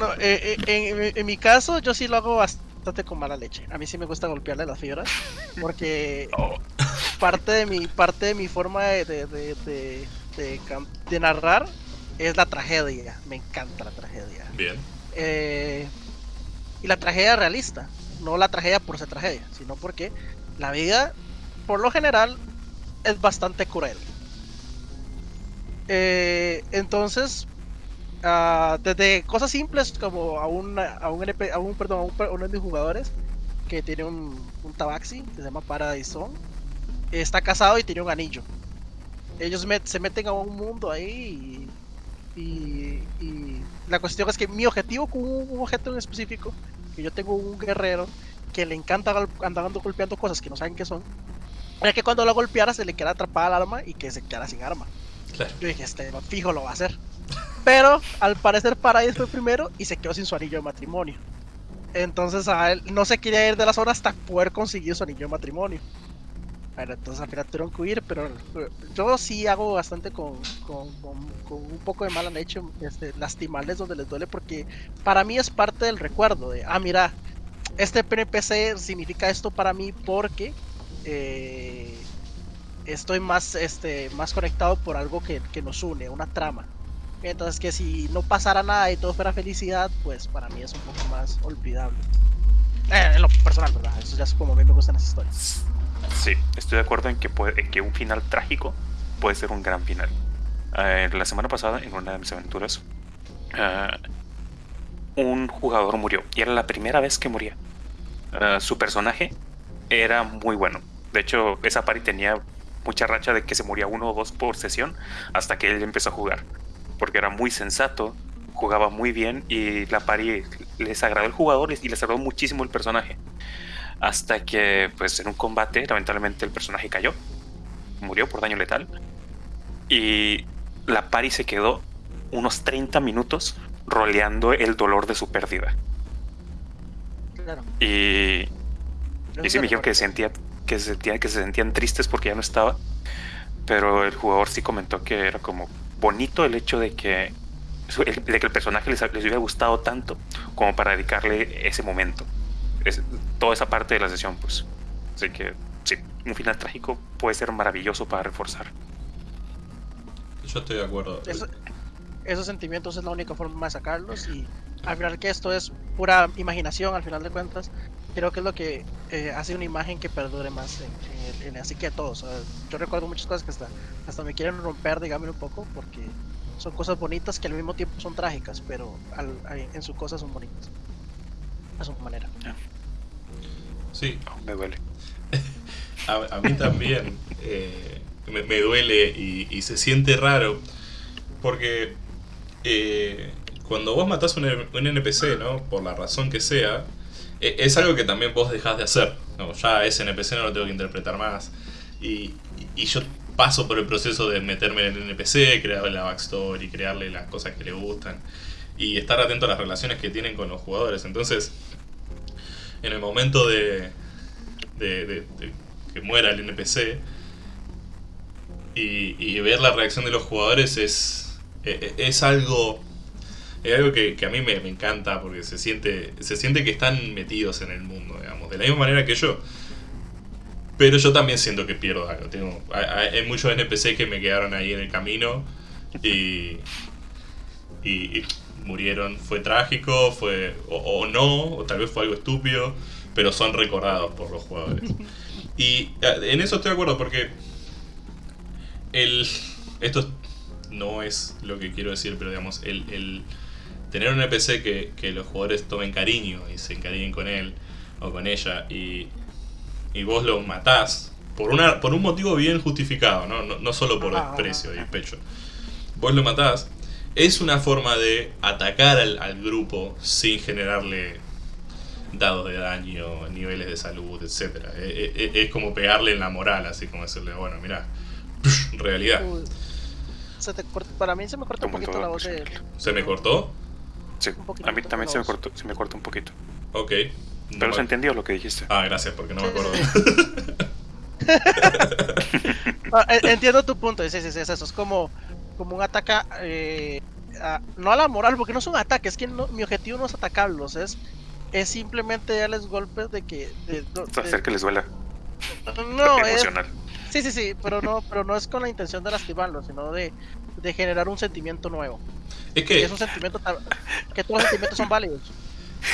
no, eh, eh, en, en mi caso, yo sí lo hago bastante con mala leche. A mí sí me gusta golpearle las fibras. Porque Oh, parte de mi, parte de mi forma de, de, de, de narrar es la tragedia. Me encanta la tragedia. Bien. Eh, y la tragedia realista, no la tragedia por ser tragedia, sino porque la vida, por lo general, es bastante cruel. Eh, entonces, ah, desde cosas simples como a un, a un, NP a un, perdón, a un, uno de mis jugadores, que tiene un, un tabaxi que se llama Paradise Zone. Está casado y tiene un anillo. Ellos met- se meten a un mundo ahí y, y- y la cuestión es que mi objetivo con un, un objeto en específico, que yo tengo un guerrero que le encanta andar ando golpeando cosas que no saben qué son, era que cuando lo golpeara se le quedara atrapada el arma y que se quedara sin arma. Claro. Yo dije, este fijo lo va a hacer. Pero al parecer Paradise fue primero y se quedó sin su anillo de matrimonio. Entonces a él no se quería ir de la zona hasta poder conseguir su anillo de matrimonio. Bueno, entonces al final tuvieron que huir, pero eh, yo sí hago bastante con- con un poco de mala leche, este, lastimarles donde les duele, porque para mí es parte del recuerdo de, ah, mira, este PNPC significa esto para mí porque eh, estoy más, este, más conectado por algo que, que nos une, una trama. Entonces que si no pasara nada y todo fuera felicidad, pues para mí es un poco más olvidable. Eh, en lo personal, ¿verdad? Eso ya es como a mí me gustan las historias. Sí, estoy de acuerdo en que, puede, en que un final trágico puede ser un gran final. Eh, la semana pasada, en una de mis aventuras, ah, un jugador murió y era la primera vez que moría. Ah, su personaje era muy bueno. De hecho, esa party tenía mucha racha de que se moría uno o dos por sesión hasta que él empezó a jugar. Porque era muy sensato, jugaba muy bien y la party les agradó el jugador y les agradó muchísimo el personaje. Hasta que, pues, en un combate, lamentablemente el personaje cayó. Murió por daño letal. Y la pari se quedó unos 30 minutos roleando el dolor de su pérdida. Claro. Y, y sí me dijeron que sentía, que, se sentía, que se sentían tristes porque ya no estaba. Pero el jugador sí comentó que era como bonito el hecho de que, el- de que el personaje les, les hubiera gustado tanto como para dedicarle ese momento. Es- toda esa parte de la sesión, pues. Así que sí, un final trágico puede ser maravilloso para reforzar. Yo estoy de acuerdo. Eso- esos sentimientos es la única forma de sacarlos y al final que esto es pura imaginación al final de cuentas creo que es lo que eh, hace una imagen que perdure más en, en- así que todos yo recuerdo muchas cosas que hasta hasta me quieren romper digamos un poco porque son cosas bonitas que al mismo tiempo son trágicas pero al- a- en su cosa son bonitas a su manera Sí, Oh, me duele. (laughs) a, a mí también eh, me, me duele y, y se siente raro porque eh, cuando vos matás un, un NPC, ¿no? Por la razón que sea, es algo que también vos dejás de hacer. Ya ese NPC no lo tengo que interpretar más. Y, y yo paso por el proceso de meterme en el NPC, crearle la backstory, crearle las cosas que le gustan y estar atento a las relaciones que tienen con los jugadores. Entonces, en el momento de, de, de- de que muera el NPC y, y ver la reacción de los jugadores es, e- e- es algo es algo que, que a mí me, me encanta porque se siente se siente que están metidos en el mundo digamos de la misma manera que yo. Pero yo también siento que pierdo algo. Tengo hay, muchos NPC que me quedaron ahí en el camino y y, y murieron. Fue trágico fue o, o no o tal vez fue algo estúpido pero son recordados por los jugadores. Y eh, en eso estoy de acuerdo porque el esto no es lo que quiero decir pero digamos el, el tener un NPC que, que los jugadores tomen cariño y se encariñen con él o con ella y, y vos lo matás por una por un motivo bien justificado no, no, no solo por Ajá, desprecio y pecho. Vos lo matás. Es una forma de atacar al, al grupo sin generarle dados de daño, niveles de salud, etc. Es, como pegarle en la moral, así como decirle, bueno, mira, realidad. Uy, se te corta- para mí se me corta un poquito la voz de ¿Se me cortó? Sí, Un poquito a mí también se me cortó, se me cortó un poquito. Ok. No Pero me- se entendió lo que dijiste. Ah, gracias, porque no me acuerdo. (laughs) Ah, entiendo tu punto, sí, sí, sí, es eso, es como, como un ataque, eh, a- no a la moral, porque no es un ataque, es que no- mi objetivo no es atacarlos, es, es simplemente darles golpes de que... de- de- Hacer que les duela no, (laughs) es, sí, sí, sí, pero no, pero no es con la intención de lastimarlos, sino de, de generar un sentimiento nuevo. Es que es un sentimiento, que todos los sentimientos son válidos.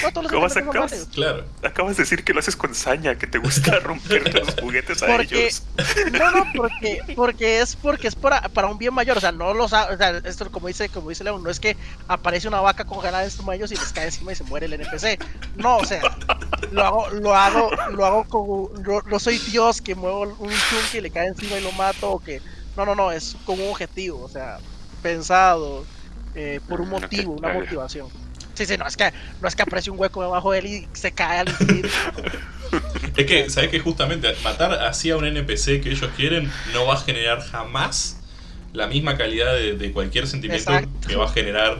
No, todos los ¿Cómo sentimientos son sacas? válidos. Claro. Acabas de decir que lo haces con saña, que te gusta (laughs) romper los juguetes a Porque, ellos. (laughs) no, no, porque, porque es porque es para, para un bien mayor, o sea, no los, ha- o sea, esto como dice, como dice León, no es que aparece una vaca congelada en estos ellos y les cae encima y se muere el NPC. No, o sea, lo hago, lo hago, lo hago como, no, no soy Dios que muevo un chunky y le cae encima y lo mato o que, no, no, no, es con un objetivo, o sea, pensado, eh, por un ok, motivo, una motivación. Sí, sí, no es que, no es que aparece un hueco debajo de él y se cae al infinito. (laughs) Es que, ¿sabes que Justamente matar así a un NPC que ellos quieren no va a generar jamás la misma calidad de, de cualquier sentimiento Exacto. que va a generar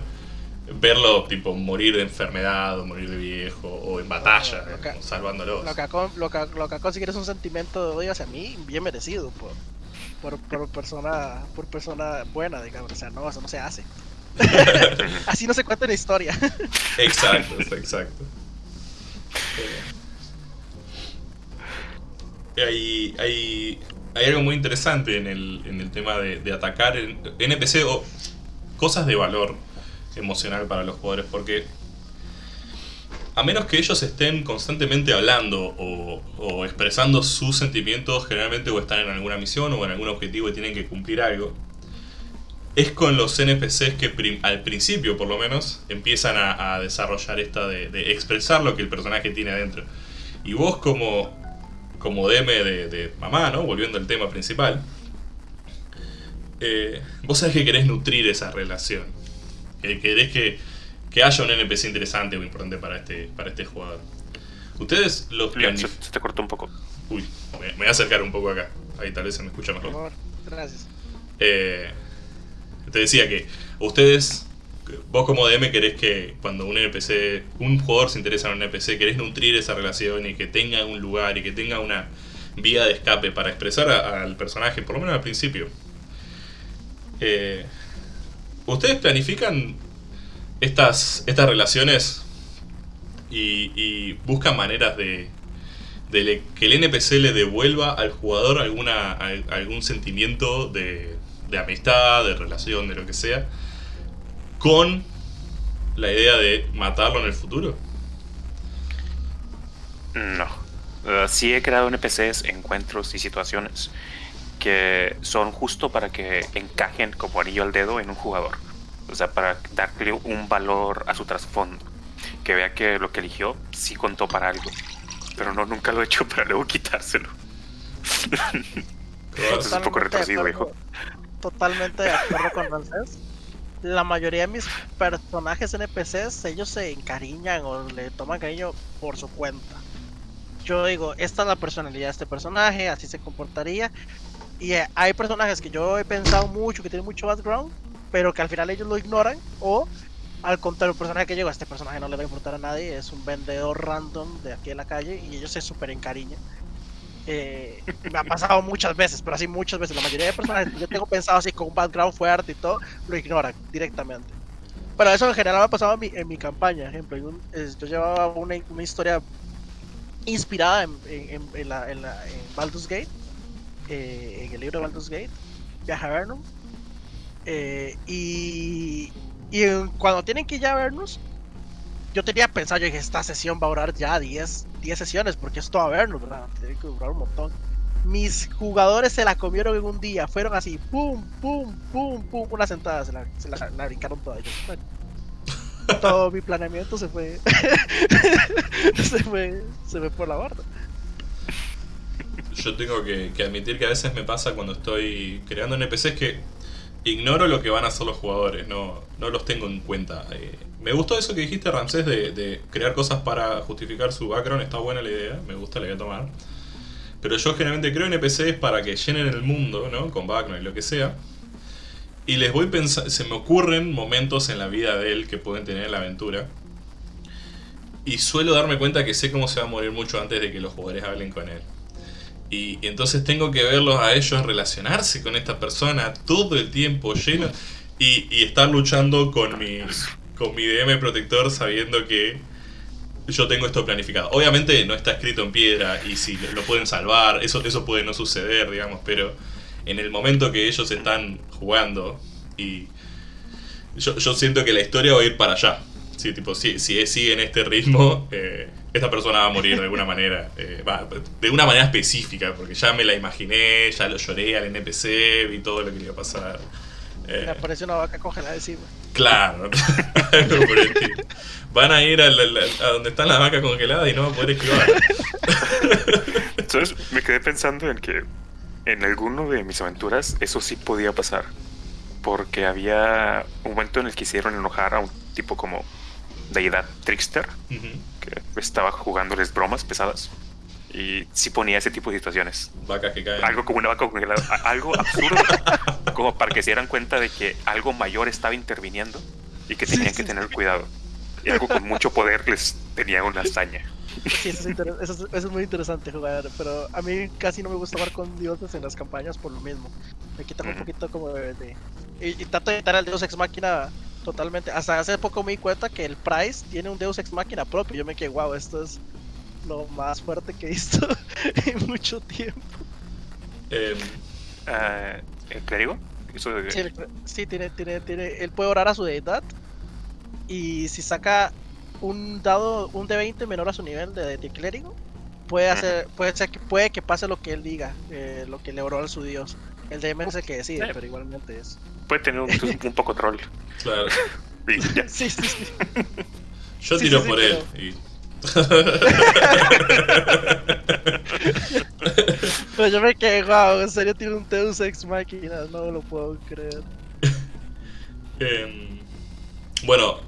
verlo, tipo, morir de enfermedad, o morir de viejo, o en batalla, Lo que- salvándolos. Lo que, lo, que, lo que ha conseguido es un sentimiento de odio hacia mí bien merecido por, por, por persona por persona buena, digamos. O sea, no, eso no se hace. (laughs) Así no se cuenta la historia. Exacto, exacto. Eh, Hay, hay, hay algo muy interesante en el, en el tema de, atacar en NPC o cosas de valor emocional para los jugadores, porque a menos que ellos estén constantemente hablando o expresando sus sentimientos, generalmente o están en alguna misión o en algún objetivo y tienen que cumplir algo, es con los NPCs que prim- al principio, por lo menos, empiezan a, a desarrollar esta de, de expresar lo que el personaje tiene adentro. Y vos como, como DM de, de mamá, ¿no? Volviendo al tema principal, eh, vos sabés que querés nutrir esa relación. Que querés que, que haya un NPC interesante o importante para este, para este jugador. Ustedes los Leon, se, te cortó un poco. Uy, me, me voy a acercar un poco acá. Ahí tal vez se me escucha Por mejor. favor, gracias. Eh, te decía que ustedes, vos como DM querés que cuando un NPC, un jugador se interesa en un NPC, querés nutrir esa relación y que tenga un lugar y que tenga una vía de escape para expresar al personaje, por lo menos al principio. Eh, ¿Ustedes planifican estas, estas relaciones y, y buscan maneras de, de que el NPC le devuelva al jugador alguna, al- algún sentimiento de, de amistad, de relación, de lo que sea, con la idea de matarlo en el futuro? No. Uh, sí he creado NPCs, encuentros y situaciones que son justo para que encajen como anillo al dedo en un jugador. O sea, para darle un valor a su trasfondo. Que vea que lo que eligió sí contó para algo. Pero no, nunca lo he hecho para luego quitárselo. (laughs) Entonces es un poco retorcido, hijo. Totalmente de acuerdo con Rancés. La mayoría de mis personajes NPCs, ellos se encariñan o le toman cariño por su cuenta. Yo digo, esta es la personalidad de este personaje, así se comportaría. Y eh, hay personajes que yo he pensado mucho, que tienen mucho background, pero que al final ellos lo ignoran. O al contrario, el personaje que llega, este personaje no le va a importar a nadie, es un vendedor random de aquí en la calle y ellos se super encariñan. Eh, me ha pasado muchas veces, pero así muchas veces. La mayoría de personajes que yo tengo pensado así con un background fuerte y todo, lo ignoran directamente. Pero eso en general me ha pasado en mi, en mi campaña. Ejemplo, un- es- yo llevaba una, una historia inspirada en, en, en- la, la, Baldur's Gate, eh, en el libro de Baldur's Gate, Viaja a Vernum. eh, y y cuando tienen que ir a vernos, yo tenía pensado, yo dije, esta sesión va a durar ya 10, 10 sesiones, porque es todo a vernos, ¿verdad? Tiene que durar un montón. Mis jugadores se la comieron en un día, fueron así, pum, pum, pum, pum, una sentada, se la, se la, la brincaron toda. Yo, bueno, (laughs) todo mi planeamiento se fue, (laughs) se fue, se fue por la borda. Yo tengo que, que admitir que a veces me pasa cuando estoy creando NPCs que ignoro lo que van a hacer los jugadores, no, no los tengo en cuenta. Eh, me gustó eso que dijiste, Ramsés, de, crear cosas para justificar su background, está buena la idea, me gusta, la voy a tomar. Pero yo generalmente creo NPCs para que llenen el mundo, ¿no? Con background y lo que sea. Y les voy pensando, se me ocurren momentos en la vida de él que pueden tener en la aventura. Y suelo darme cuenta que sé cómo se va a morir mucho antes de que los jugadores hablen con él. Y, entonces tengo que verlos a ellos relacionarse con esta persona todo el tiempo lleno y, y estar luchando con mi, con mi DM protector sabiendo que yo tengo esto planificado. Obviamente no está escrito en piedra y si lo pueden salvar, eso, eso puede no suceder, digamos, pero en el momento que ellos están jugando y yo, yo siento que la historia va a ir para allá. Sí, tipo, si, si sigue en este ritmo, eh, esta persona va a morir de alguna manera. eh, va- de una manera específica, porque ya me la imaginé, ya lo lloré al NPC, vi todo lo que le iba a pasar. Eh, Me aparece una vaca congelada encima. claro. (laughs) Van a ir a donde están las vacas congeladas y no van a poder esquivar. (laughs) Entonces me quedé pensando en que en alguno de mis aventuras eso sí podía pasar. Porque había un momento en el que hicieron enojar a un tipo como deidad trickster Ujú. que estaba jugándoles bromas pesadas. Y sí ponía ese tipo de situaciones. Vacas que caen. Algo como una vaca congelada. Algo absurdo. (laughs) como para que se dieran cuenta de que algo mayor estaba interviniendo y que tenían que tener cuidado. Y algo con mucho poder les tenía una hazaña. Sí, eso es, eso es- eso es muy interesante jugar, pero a mí casi no me gusta jugar con dioses en las campañas por lo mismo. Me quitan un poquito como de... de- y, y trato de evitar al Deus Ex Máquina totalmente. Hasta hace poco me di cuenta que el Price tiene un Deus Ex Máquina propio. Yo me quedé, wow, esto es lo más fuerte que he visto (laughs) en mucho tiempo. Em, Ah, ¿El clérigo? De- Sí, el- sí, tiene, tiene, tiene, él puede orar a su deidad y si saca un dado, un de 20 menor a su nivel de, de clérigo, puede hacer, puede ser que puede que pase lo que él diga, eh, lo que le oró a su dios. El DM es el que decide, Sí. pero igualmente es. Puede tener un, un poco troll. claro. (laughs) Sí, sí, sí. Yo Sí, tiro sí, sí, por él. y- (laughs) Pero yo me quedé, wow, en serio tiene un Deus Ex Máquina, no lo puedo creer. Em, bueno,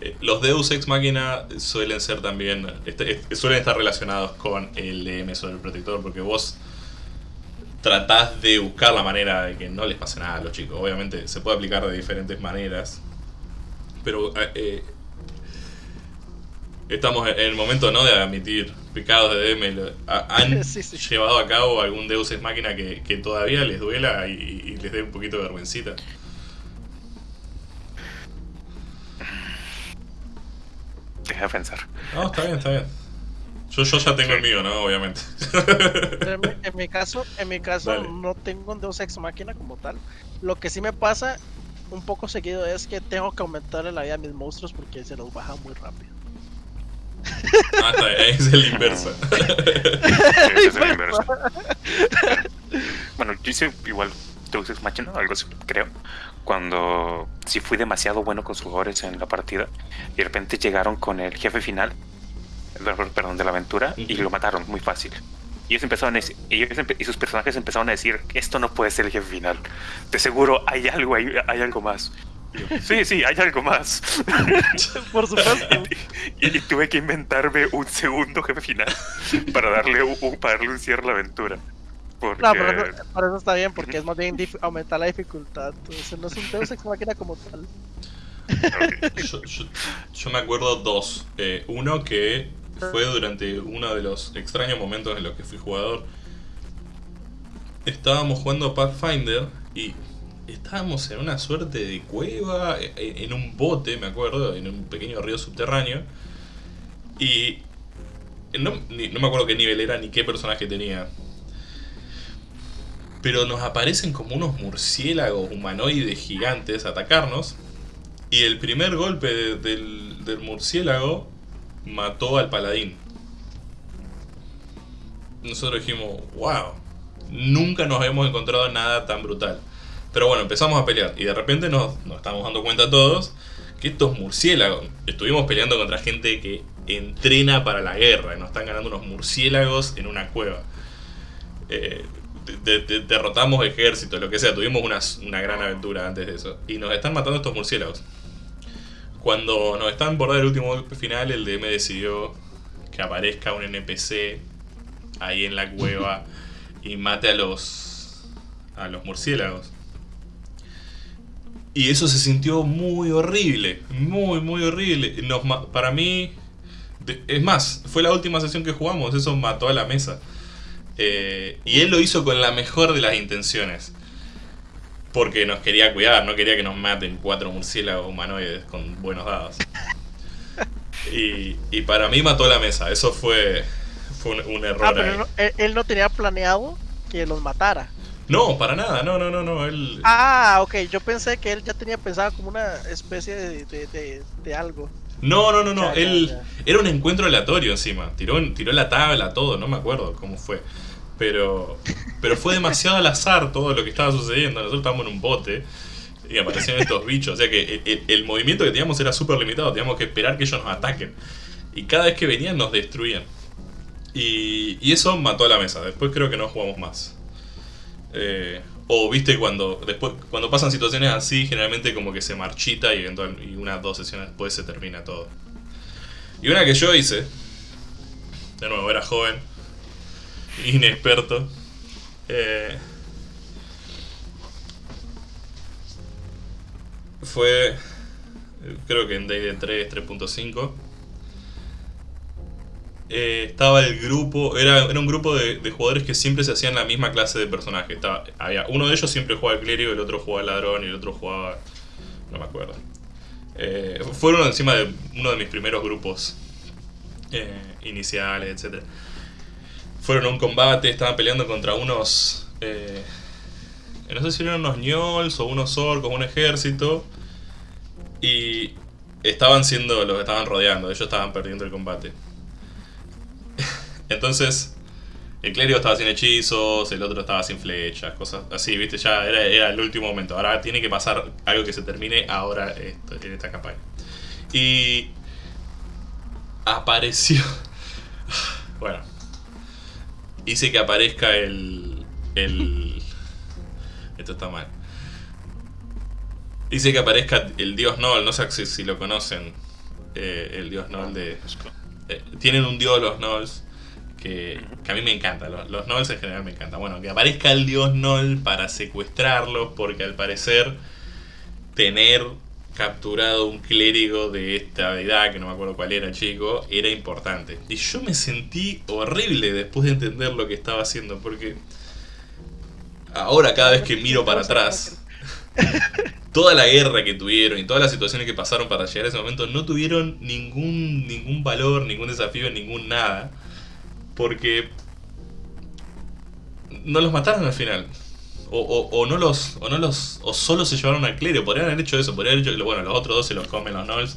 eh, los Deus Ex Machina suelen ser también. este- este- suelen estar relacionados con el DM sobre el protector, porque vos tratás de buscar la manera de que no les pase nada a los chicos. Obviamente se puede aplicar de diferentes maneras, pero eh, eh, estamos en el momento no de admitir pecados de DM. ¿Han (laughs) Sí, sí. llevado a cabo algún Deus Ex Máquina que, que todavía les duela y, y les dé un poquito de vergüencita? Deja de pensar. No, está bien, está bien. Yo, yo ya tengo el mío, ¿no? Obviamente. En, mi, en mi caso, en mi caso Dale. no tengo un Deus Ex Máquina como tal. Lo que sí me pasa un poco seguido es que tengo que aumentarle la vida a mis monstruos porque se los baja muy rápido. Ah, está bien, es el inverso. (laughs) Es el inverso. Bueno, yo hice igual Deus Ex Machina, algo así, creo. Cuando sí fui demasiado bueno con sus jugadores en la partida y de repente llegaron con el jefe final, perdón, de la aventura y Ujú. lo mataron muy fácil. Y ellos empezaron a decir, ellos empe- y sus personajes empezaron a decir, esto no puede ser el jefe final. De seguro hay algo, hay, hay algo más. Y yo, sí, sí, hay algo más. (laughs) Por supuesto. (laughs) y, y tuve que inventarme un segundo jefe final para darle un, para darle un cierre a la aventura. Porque No, pero eso, por eso está bien, porque es más bien aumentar la dificultad. Entonces no es un Deus Ex Máquina como tal. ok. Yo, yo- yo me acuerdo dos. Eh, uno que fue durante uno de los extraños momentos en los que fui jugador. Estábamos jugando Pathfinder y estábamos en una suerte de cueva, e- en un bote, me acuerdo, en un pequeño río subterráneo. Y no, no me acuerdo qué nivel era ni qué personaje tenía. Pero nos aparecen como unos murciélagos humanoides gigantes a atacarnos. Y el primer golpe de- del, del murciélago mató al paladín. Nosotros dijimos, wow, nunca nos habíamos encontrado nada tan brutal. Pero bueno, empezamos a pelear y de repente nos, estamos dando cuenta todos que estos murciélagos, estuvimos peleando contra gente que entrena para la guerra y nos están ganando unos murciélagos en una cueva. Eh, de- de- derrotamos ejércitos, lo que sea, tuvimos una, una gran aventura antes de eso. Y nos están matando estos murciélagos. Cuando nos están por dar el último golpe final, el DM decidió que aparezca un NPC ahí en la cueva (laughs) y mate a los a los murciélagos. Y eso se sintió muy horrible, muy muy horrible. Nos para mí es más, fue la última sesión que jugamos, eso mató a la mesa. Eh, y él lo hizo con la mejor de las intenciones. Porque nos quería cuidar, no quería que nos maten cuatro murciélagos humanoides con buenos dados. Y, y para mí mató la mesa, eso fue, fue un, un error Ah, pero ahí. él no, él- él no tenía planeado que los matara. No, para nada, no, no, no, no. Él, Ah, ok, yo pensé que él ya tenía pensado como una especie de, de, de- de algo. No, no, no, no. Ya, ya, él ya. era un encuentro aleatorio encima. Tiró, tiró la tabla, todo, no me acuerdo cómo fue. Pero, pero fue demasiado al azar todo lo que estaba sucediendo. Nosotros estábamos en un bote y aparecieron estos bichos. O sea que el, movimiento que teníamos era súper limitado. Teníamos que esperar que ellos nos ataquen. Y cada vez que venían nos destruían. Y, y eso mató a la mesa. Después creo que no jugamos más. Eh, o viste cuando después cuando pasan situaciones así, generalmente como que se marchita y, eventual- y unas dos sesiones después se termina todo. Y una que yo hice, de nuevo, era joven, inexperto. eh, fue, creo que en Day 3, 3.5. eh, estaba el grupo, era, era un grupo de, jugadores que siempre se hacían la misma clase de personaje. Estaba, había, uno de ellos siempre jugaba el clérigo, el otro jugaba el ladrón y el otro jugaba... no me acuerdo. Eh, fueron encima de uno de mis primeros grupos eh, iniciales, etc. Fueron a un combate, estaban peleando contra unos... eh, no sé si eran unos ñols o unos orcos, un ejército. Y estaban siendo, los estaban rodeando, ellos estaban perdiendo el combate. (laughs) Entonces, el clérigo estaba sin hechizos, el otro estaba sin flechas, cosas así, viste, ya era, era el último momento. Ahora tiene que pasar algo que se termine ahora esto- en esta campaña. Y apareció. (laughs) Bueno, hice que aparezca el. el. Esto está mal. Hice que aparezca el dios Nol, no sé si, si lo conocen. eh, el dios Nol de. Eh, tienen un dios los Nolls que, que a mí me encanta. Los, los Nolls en general me encantan. Bueno, que aparezca el dios Noll para secuestrarlos, porque al parecer tener capturado un clérigo de esta deidad, que no me acuerdo cuál era, chico, era importante. Y yo me sentí horrible después de entender lo que estaba haciendo, porque ahora cada vez que miro para atrás, (laughs) toda la guerra que tuvieron y todas las situaciones que pasaron para llegar a ese momento no tuvieron ningún, ningún valor, ningún desafío, ningún nada. Porque no los mataron al final. O, o- o no los. O no los. O solo se llevaron al clérigo. Podrían haber hecho eso. Podrían haber hecho. Bueno, los otros dos se los comen los Knolls.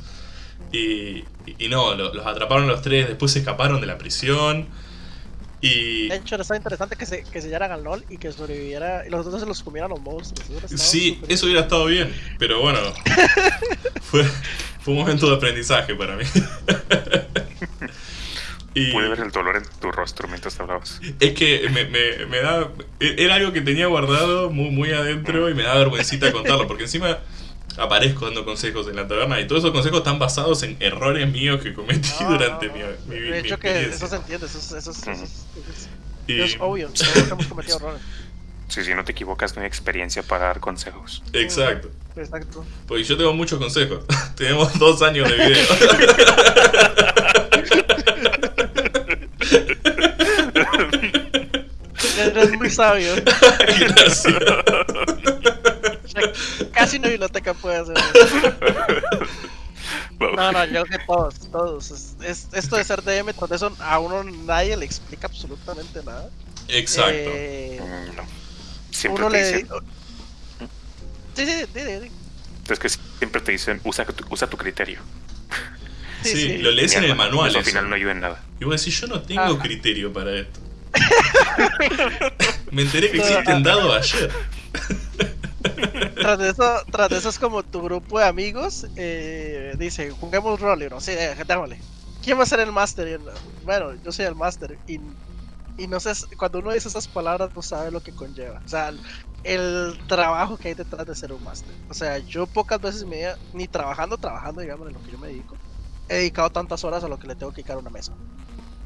Y, y no, lo- los atraparon los tres. Después se escaparon de la prisión. Y. De hecho, estaba interesante que se, que se llegaran al LOL y que sobreviviera. Y los otros se los comieran los monstruos. Eso Sí, eso hubiera estado bien. Pero bueno. (laughs) Fue, fue un momento de aprendizaje para mí. (laughs) y, Pude ver el dolor en tu rostro mientras te hablabas. Es que me, me- me da. Era algo que tenía guardado muy, muy adentro y me da vergüencita (laughs) contarlo, porque encima aparezco dando consejos en la taberna y todos esos consejos están basados en errores míos que cometí No, durante no, mi, no. mi, mi De hecho, que eso se entiende. Eso, es- eso, es- eso, es- eso es- Y- es obvio. (laughs) Todos hemos cometido errores. Sí, si no te equivocas, no hay experiencia para dar consejos. Exacto. Exacto. Porque yo tengo muchos consejos. (laughs) Tenemos dos años de video. Eres muy sabio. Gracias. Casi una biblioteca puede hacer. No, no, yo creo que todos, todos. Es, es- esto de ser DM, con eso a uno nadie le explica absolutamente nada. Exacto. Eh, no. Siempre uno te le. dicen, Sí, sí, sí, sí, sí. es que siempre te dicen, usa tu, usa tu criterio. sí, sí. lo lees en el manual. eso al final no ayuda en nada. Y vos decís, yo no tengo Ajá. criterio para esto. (laughs) Me enteré que No, existen dados ayer. Tras de eso, tras de eso es como tu grupo de amigos eh, dice, juguemos rol, y uno, sí, eh, démosle. ¿Quién va a ser el máster? Bueno, yo soy el máster. Y, y no sé, cuando uno dice esas palabras no sabe lo que conlleva. O sea, el, el trabajo que hay detrás de ser un máster. O sea, yo pocas veces mi vida, ni trabajando, trabajando, digamos, en lo que yo me dedico, he dedicado tantas horas a lo que le tengo que dedicar a una mesa.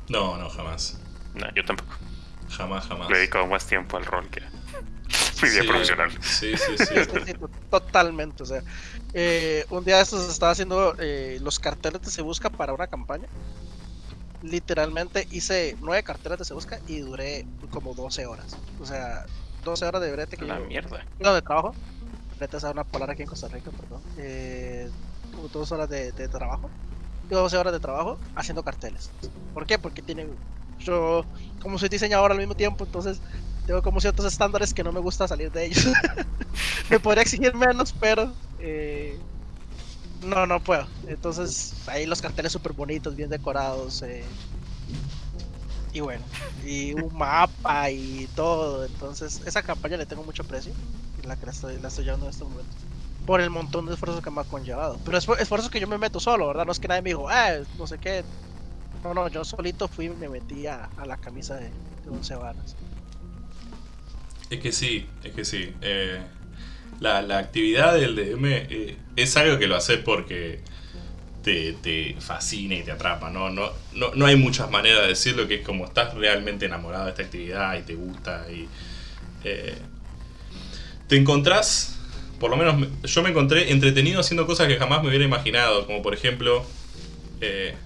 No, no, jamás. No, yo tampoco. Jamás, jamás. Le he dedicado más tiempo al rol que a mi vida Sí, profesional. Sí, sí, sí. (laughs) Sí, sí, sí, to- totalmente. O sea, eh, un día de estos estaba haciendo eh, los carteles de Se Busca para una campaña. Literalmente hice nueve carteles de Se Busca y duré como 12 horas. O sea, 12 horas de brete que La yo- mierda. No, de trabajo. Brete es una polar aquí en Costa Rica, perdón. Eh, como dos horas de, de trabajo. Y 12 horas de trabajo haciendo carteles. ¿Por qué? Porque tienen. Yo, como soy diseñador al mismo tiempo, entonces tengo como ciertos estándares que no me gusta salir de ellos. (laughs) me podría exigir menos, pero. eh, No, no puedo. Entonces, ahí los carteles súper bonitos, bien decorados. eh, y bueno, y un (laughs) mapa y todo. Entonces, esa campaña le tengo mucho precio. La que la estoy, la llevando en este momento. Por el montón de esfuerzos que me ha conllevado. Pero es esfuerzos que yo me meto solo, ¿verdad? No es que nadie me dijo, ah, no sé qué. No, no, yo solito fui y me metí a, a la camisa de, 11 varas. Es que sí, es que sí. Eh, la, la actividad del DM eh, es algo que lo haces porque te, te fascina y te atrapa, ¿no? No, no, no hay muchas maneras de decirlo que es como estás realmente enamorado de esta actividad y te gusta y... eh, te encontrás, por lo menos me- yo me encontré entretenido haciendo cosas que jamás me hubiera imaginado, como por ejemplo eh,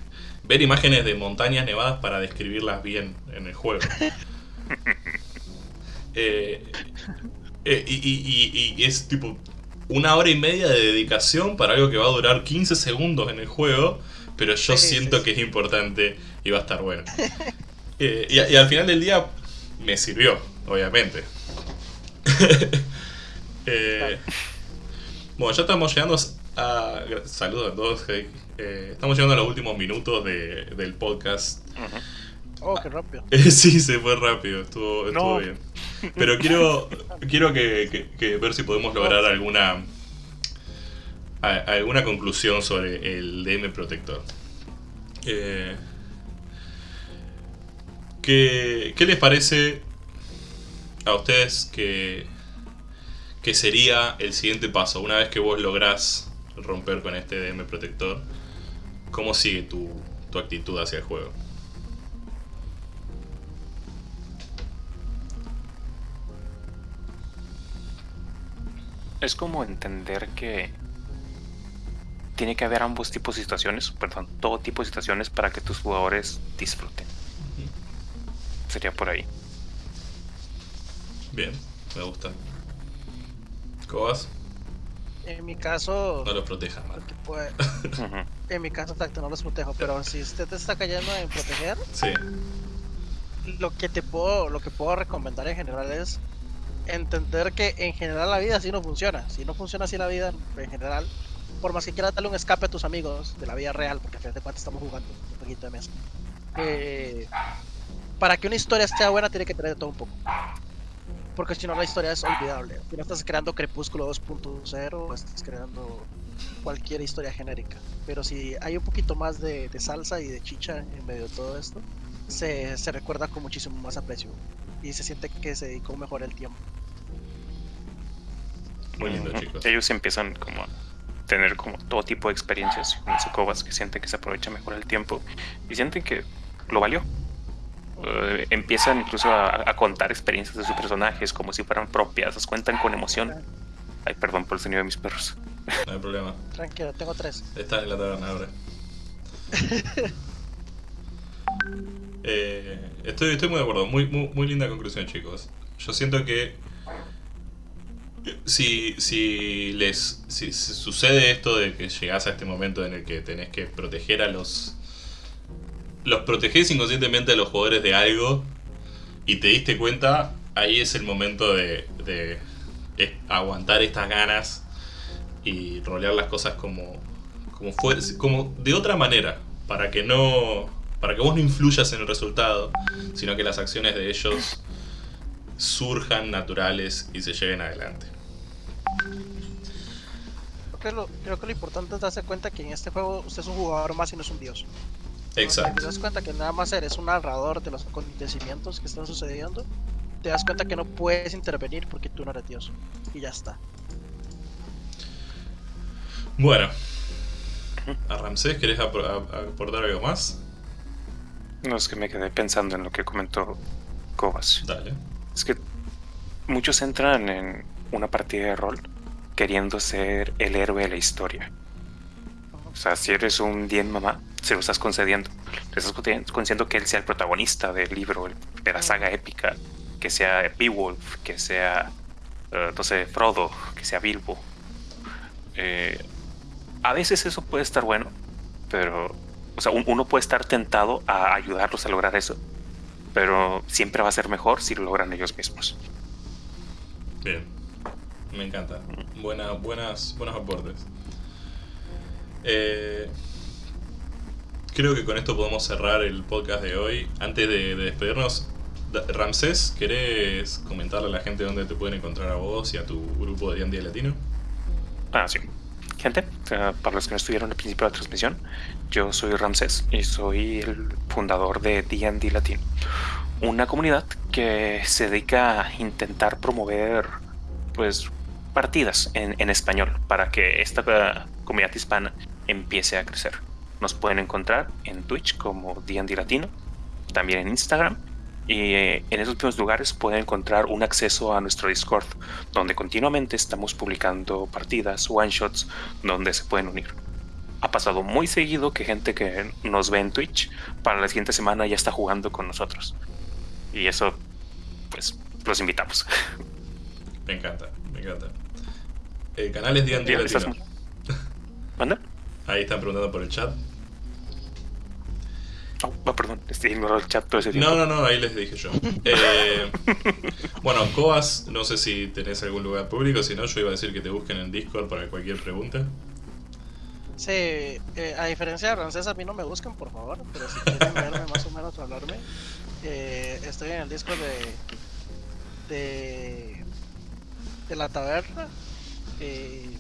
ver imágenes de montañas nevadas para describirlas bien en el juego. (laughs) Eh, eh, y, y- y- y es tipo una hora y media de dedicación para algo que va a durar 15 segundos en el juego, pero yo Sí, siento sí, que es importante y va a estar bueno. Eh, y, al final del día me sirvió, obviamente. (laughs) Bueno, ya estamos llegando a... Saludos a todos. hey. Eh, estamos llegando a los últimos minutos de- del podcast. Oh, qué rápido. (laughs) Sí, se fue rápido, estuvo, estuvo No. bien. Pero quiero, (laughs) quiero que, que- que ver si podemos lograr alguna a- alguna conclusión sobre el DM Protector. Eh, ¿qué, qué les parece a ustedes que, que sería el siguiente paso? Una vez que vos lográs romper con este DM Protector, ¿cómo sigue tu, tu actitud hacia el juego? Es como entender que tiene que haber ambos tipos de situaciones, perdón, todo tipo de situaciones para que tus jugadores disfruten. Sería por ahí. Bien, me gusta. Cobas, En mi caso, no los protejas lo mal. que puede- Ujú. en mi caso, exacto, no los protejo. Pero si usted te está cayendo en proteger, Sí, lo que te puedo, lo que puedo recomendar en general es entender que en general la vida así no funciona. Si no funciona así la vida en general, por más que quieras darle un escape a tus amigos de la vida real, porque a fin de cuentas estamos jugando un poquito de mesa. eh, para que una historia sea buena tiene que tener de todo un poco. Porque si no la historia es olvidable. Si no estás creando Crepúsculo 2.0 o estás creando cualquier historia genérica. Pero si hay un poquito más de, de salsa y de chicha en medio de todo esto, se, se recuerda con muchísimo más aprecio y se siente que se dedicó mejor el tiempo. muy lindo, chicos. Ellos empiezan como a tener como todo tipo de experiencias, como dice Cobas, que sienten que se aprovecha mejor el tiempo y sienten que lo valió. Eh, empiezan incluso a, a contar experiencias de sus personajes como si fueran propias, las cuentan con emoción. Ay, perdón por el sonido de mis perros. No hay problema. Tranquilo, tengo tres. Estás en la taberna ahora. (laughs) Eh, estoy, estoy muy de acuerdo. Muy, muy, muy linda conclusión, chicos. Yo siento que si, si les si, si sucede esto de que llegás a este momento en el que tenés que proteger a los los protegés inconscientemente a los jugadores de algo y te diste cuenta, ahí es el momento de, aguantar estas ganas y rolear las cosas como como como de otra manera, para que no para que vos no influyas en el resultado, sino que las acciones de ellos surjan naturales y se lleven adelante. Creo que, lo, creo que lo importante es darse cuenta que en este juego usted es un jugador más y no es un dios. Cuando Exacto. Te das cuenta que nada más eres un narrador de los acontecimientos que están sucediendo. Te das cuenta que no puedes intervenir porque tú no eres dios. Y ya está. Bueno, a Ramsés, ¿querés apro- a- aportar algo más? No es que me quedé pensando en lo que comentó Cobas. Dale. Es que muchos entran en una partida de rol queriendo ser el héroe de la historia. O sea, si eres un bien mamá, se lo estás concediendo. Le estás concedi- concediendo que él sea el protagonista del libro, de la saga épica. Que sea Beowulf, que sea, eh, no sé, Frodo, que sea Bilbo. Eh, a veces eso puede estar bueno, pero, o sea, un- uno puede estar tentado a ayudarlos a lograr eso pero siempre va a ser mejor si lo logran ellos mismos. Bien. Me encanta. Buena, buenas, buenos aportes. Eh, creo que con esto podemos cerrar el podcast de hoy. Antes de, de despedirnos, Ramsés, ¿querés comentarle a la gente dónde te pueden encontrar a vos y a tu grupo de D&D Latino? Ah, sí. Gente, eh, para los que no estuvieron al principio de la transmisión, yo soy Ramsés y soy el fundador de D&D Latino, una comunidad que se dedica a intentar promover, pues, partidas en, en español para que esta eh, comunidad hispana empiece a crecer. Nos pueden encontrar en Twitch como D&D Latino, también en Instagram y eh, en esos mismos lugares pueden encontrar un acceso a nuestro Discord, donde continuamente estamos publicando partidas, one shots, donde se pueden unir. Ha pasado muy seguido que gente que nos ve en Twitch para la siguiente semana ya está jugando con nosotros. Y eso, pues, los invitamos. Me encanta, me encanta. El canal es D&D Latino. ¿Manda? Ahí están preguntando por el chat. Oh, oh, perdón, estoy ignorando el chat todo ese tiempo. No, no, no, ahí les dije yo. Eh, (laughs) bueno, Coas, no sé si tenés algún lugar público, si no, yo iba a decir que te busquen en Discord para cualquier pregunta. Sí, eh, a diferencia de Rancés, a mí no me buscan, por favor, pero si quieren verme más o menos o hablarme, eh, estoy en el disco de, de, de la taberna eh,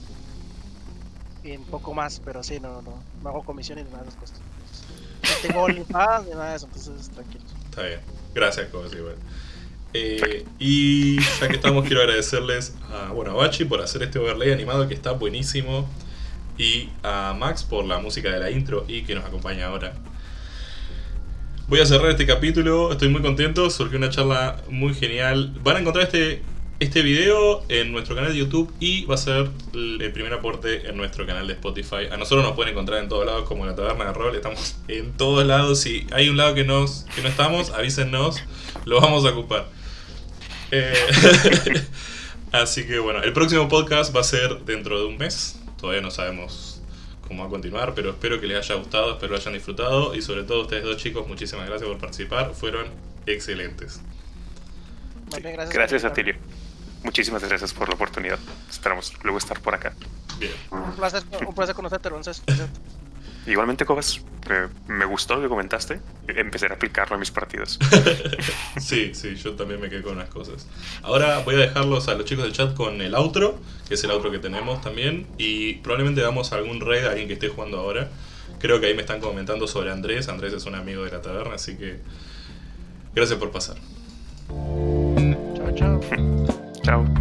y un poco más, pero sí, no, no, no hago comisiones ni nada de esas. No tengo OnlyFans ni nada de eso, entonces tranquilos. Está bien. Gracias, Coas, igual. Eh, y ya que estamos, quiero agradecerles a, bueno, a Bachi por hacer este overlay animado que está buenísimo. Y a Max por la música de la intro y que nos acompaña ahora. Voy a cerrar este capítulo, estoy muy contento, surgió una charla muy genial. Van a encontrar este, este video en nuestro canal de YouTube y va a ser el primer aporte en nuestro canal de Spotify. A nosotros nos pueden encontrar en todos lados como la taberna de rol, estamos (laughs) en todos lados. Si hay un lado que, nos, que no estamos, avísennos, lo vamos a ocupar. Eh, (laughs) así que bueno, el próximo podcast va a ser dentro de un mes. Todavía no sabemos cómo va a continuar, pero espero que les haya gustado, espero lo hayan disfrutado y sobre todo ustedes dos chicos, muchísimas gracias por participar, fueron excelentes. Bien, gracias, Gracias a por Tilio. Muchísimas gracias por la oportunidad. Esperamos luego estar por acá. Bien. Un placer, un placer conocerte. Igualmente, Cobas, eh, me gustó lo que comentaste. Empezaré a aplicarlo en mis partidas. (laughs) Sí, sí, yo también me quedé con unas cosas. Ahora voy a dejarlos a los chicos del chat con el outro, que es el outro que tenemos también, y probablemente hagamos algún raid a alguien que esté jugando ahora. Creo que ahí me están comentando sobre Andrés. Andrés es un amigo de la taberna, así que gracias por pasar. Chao, chao. (laughs) Chao.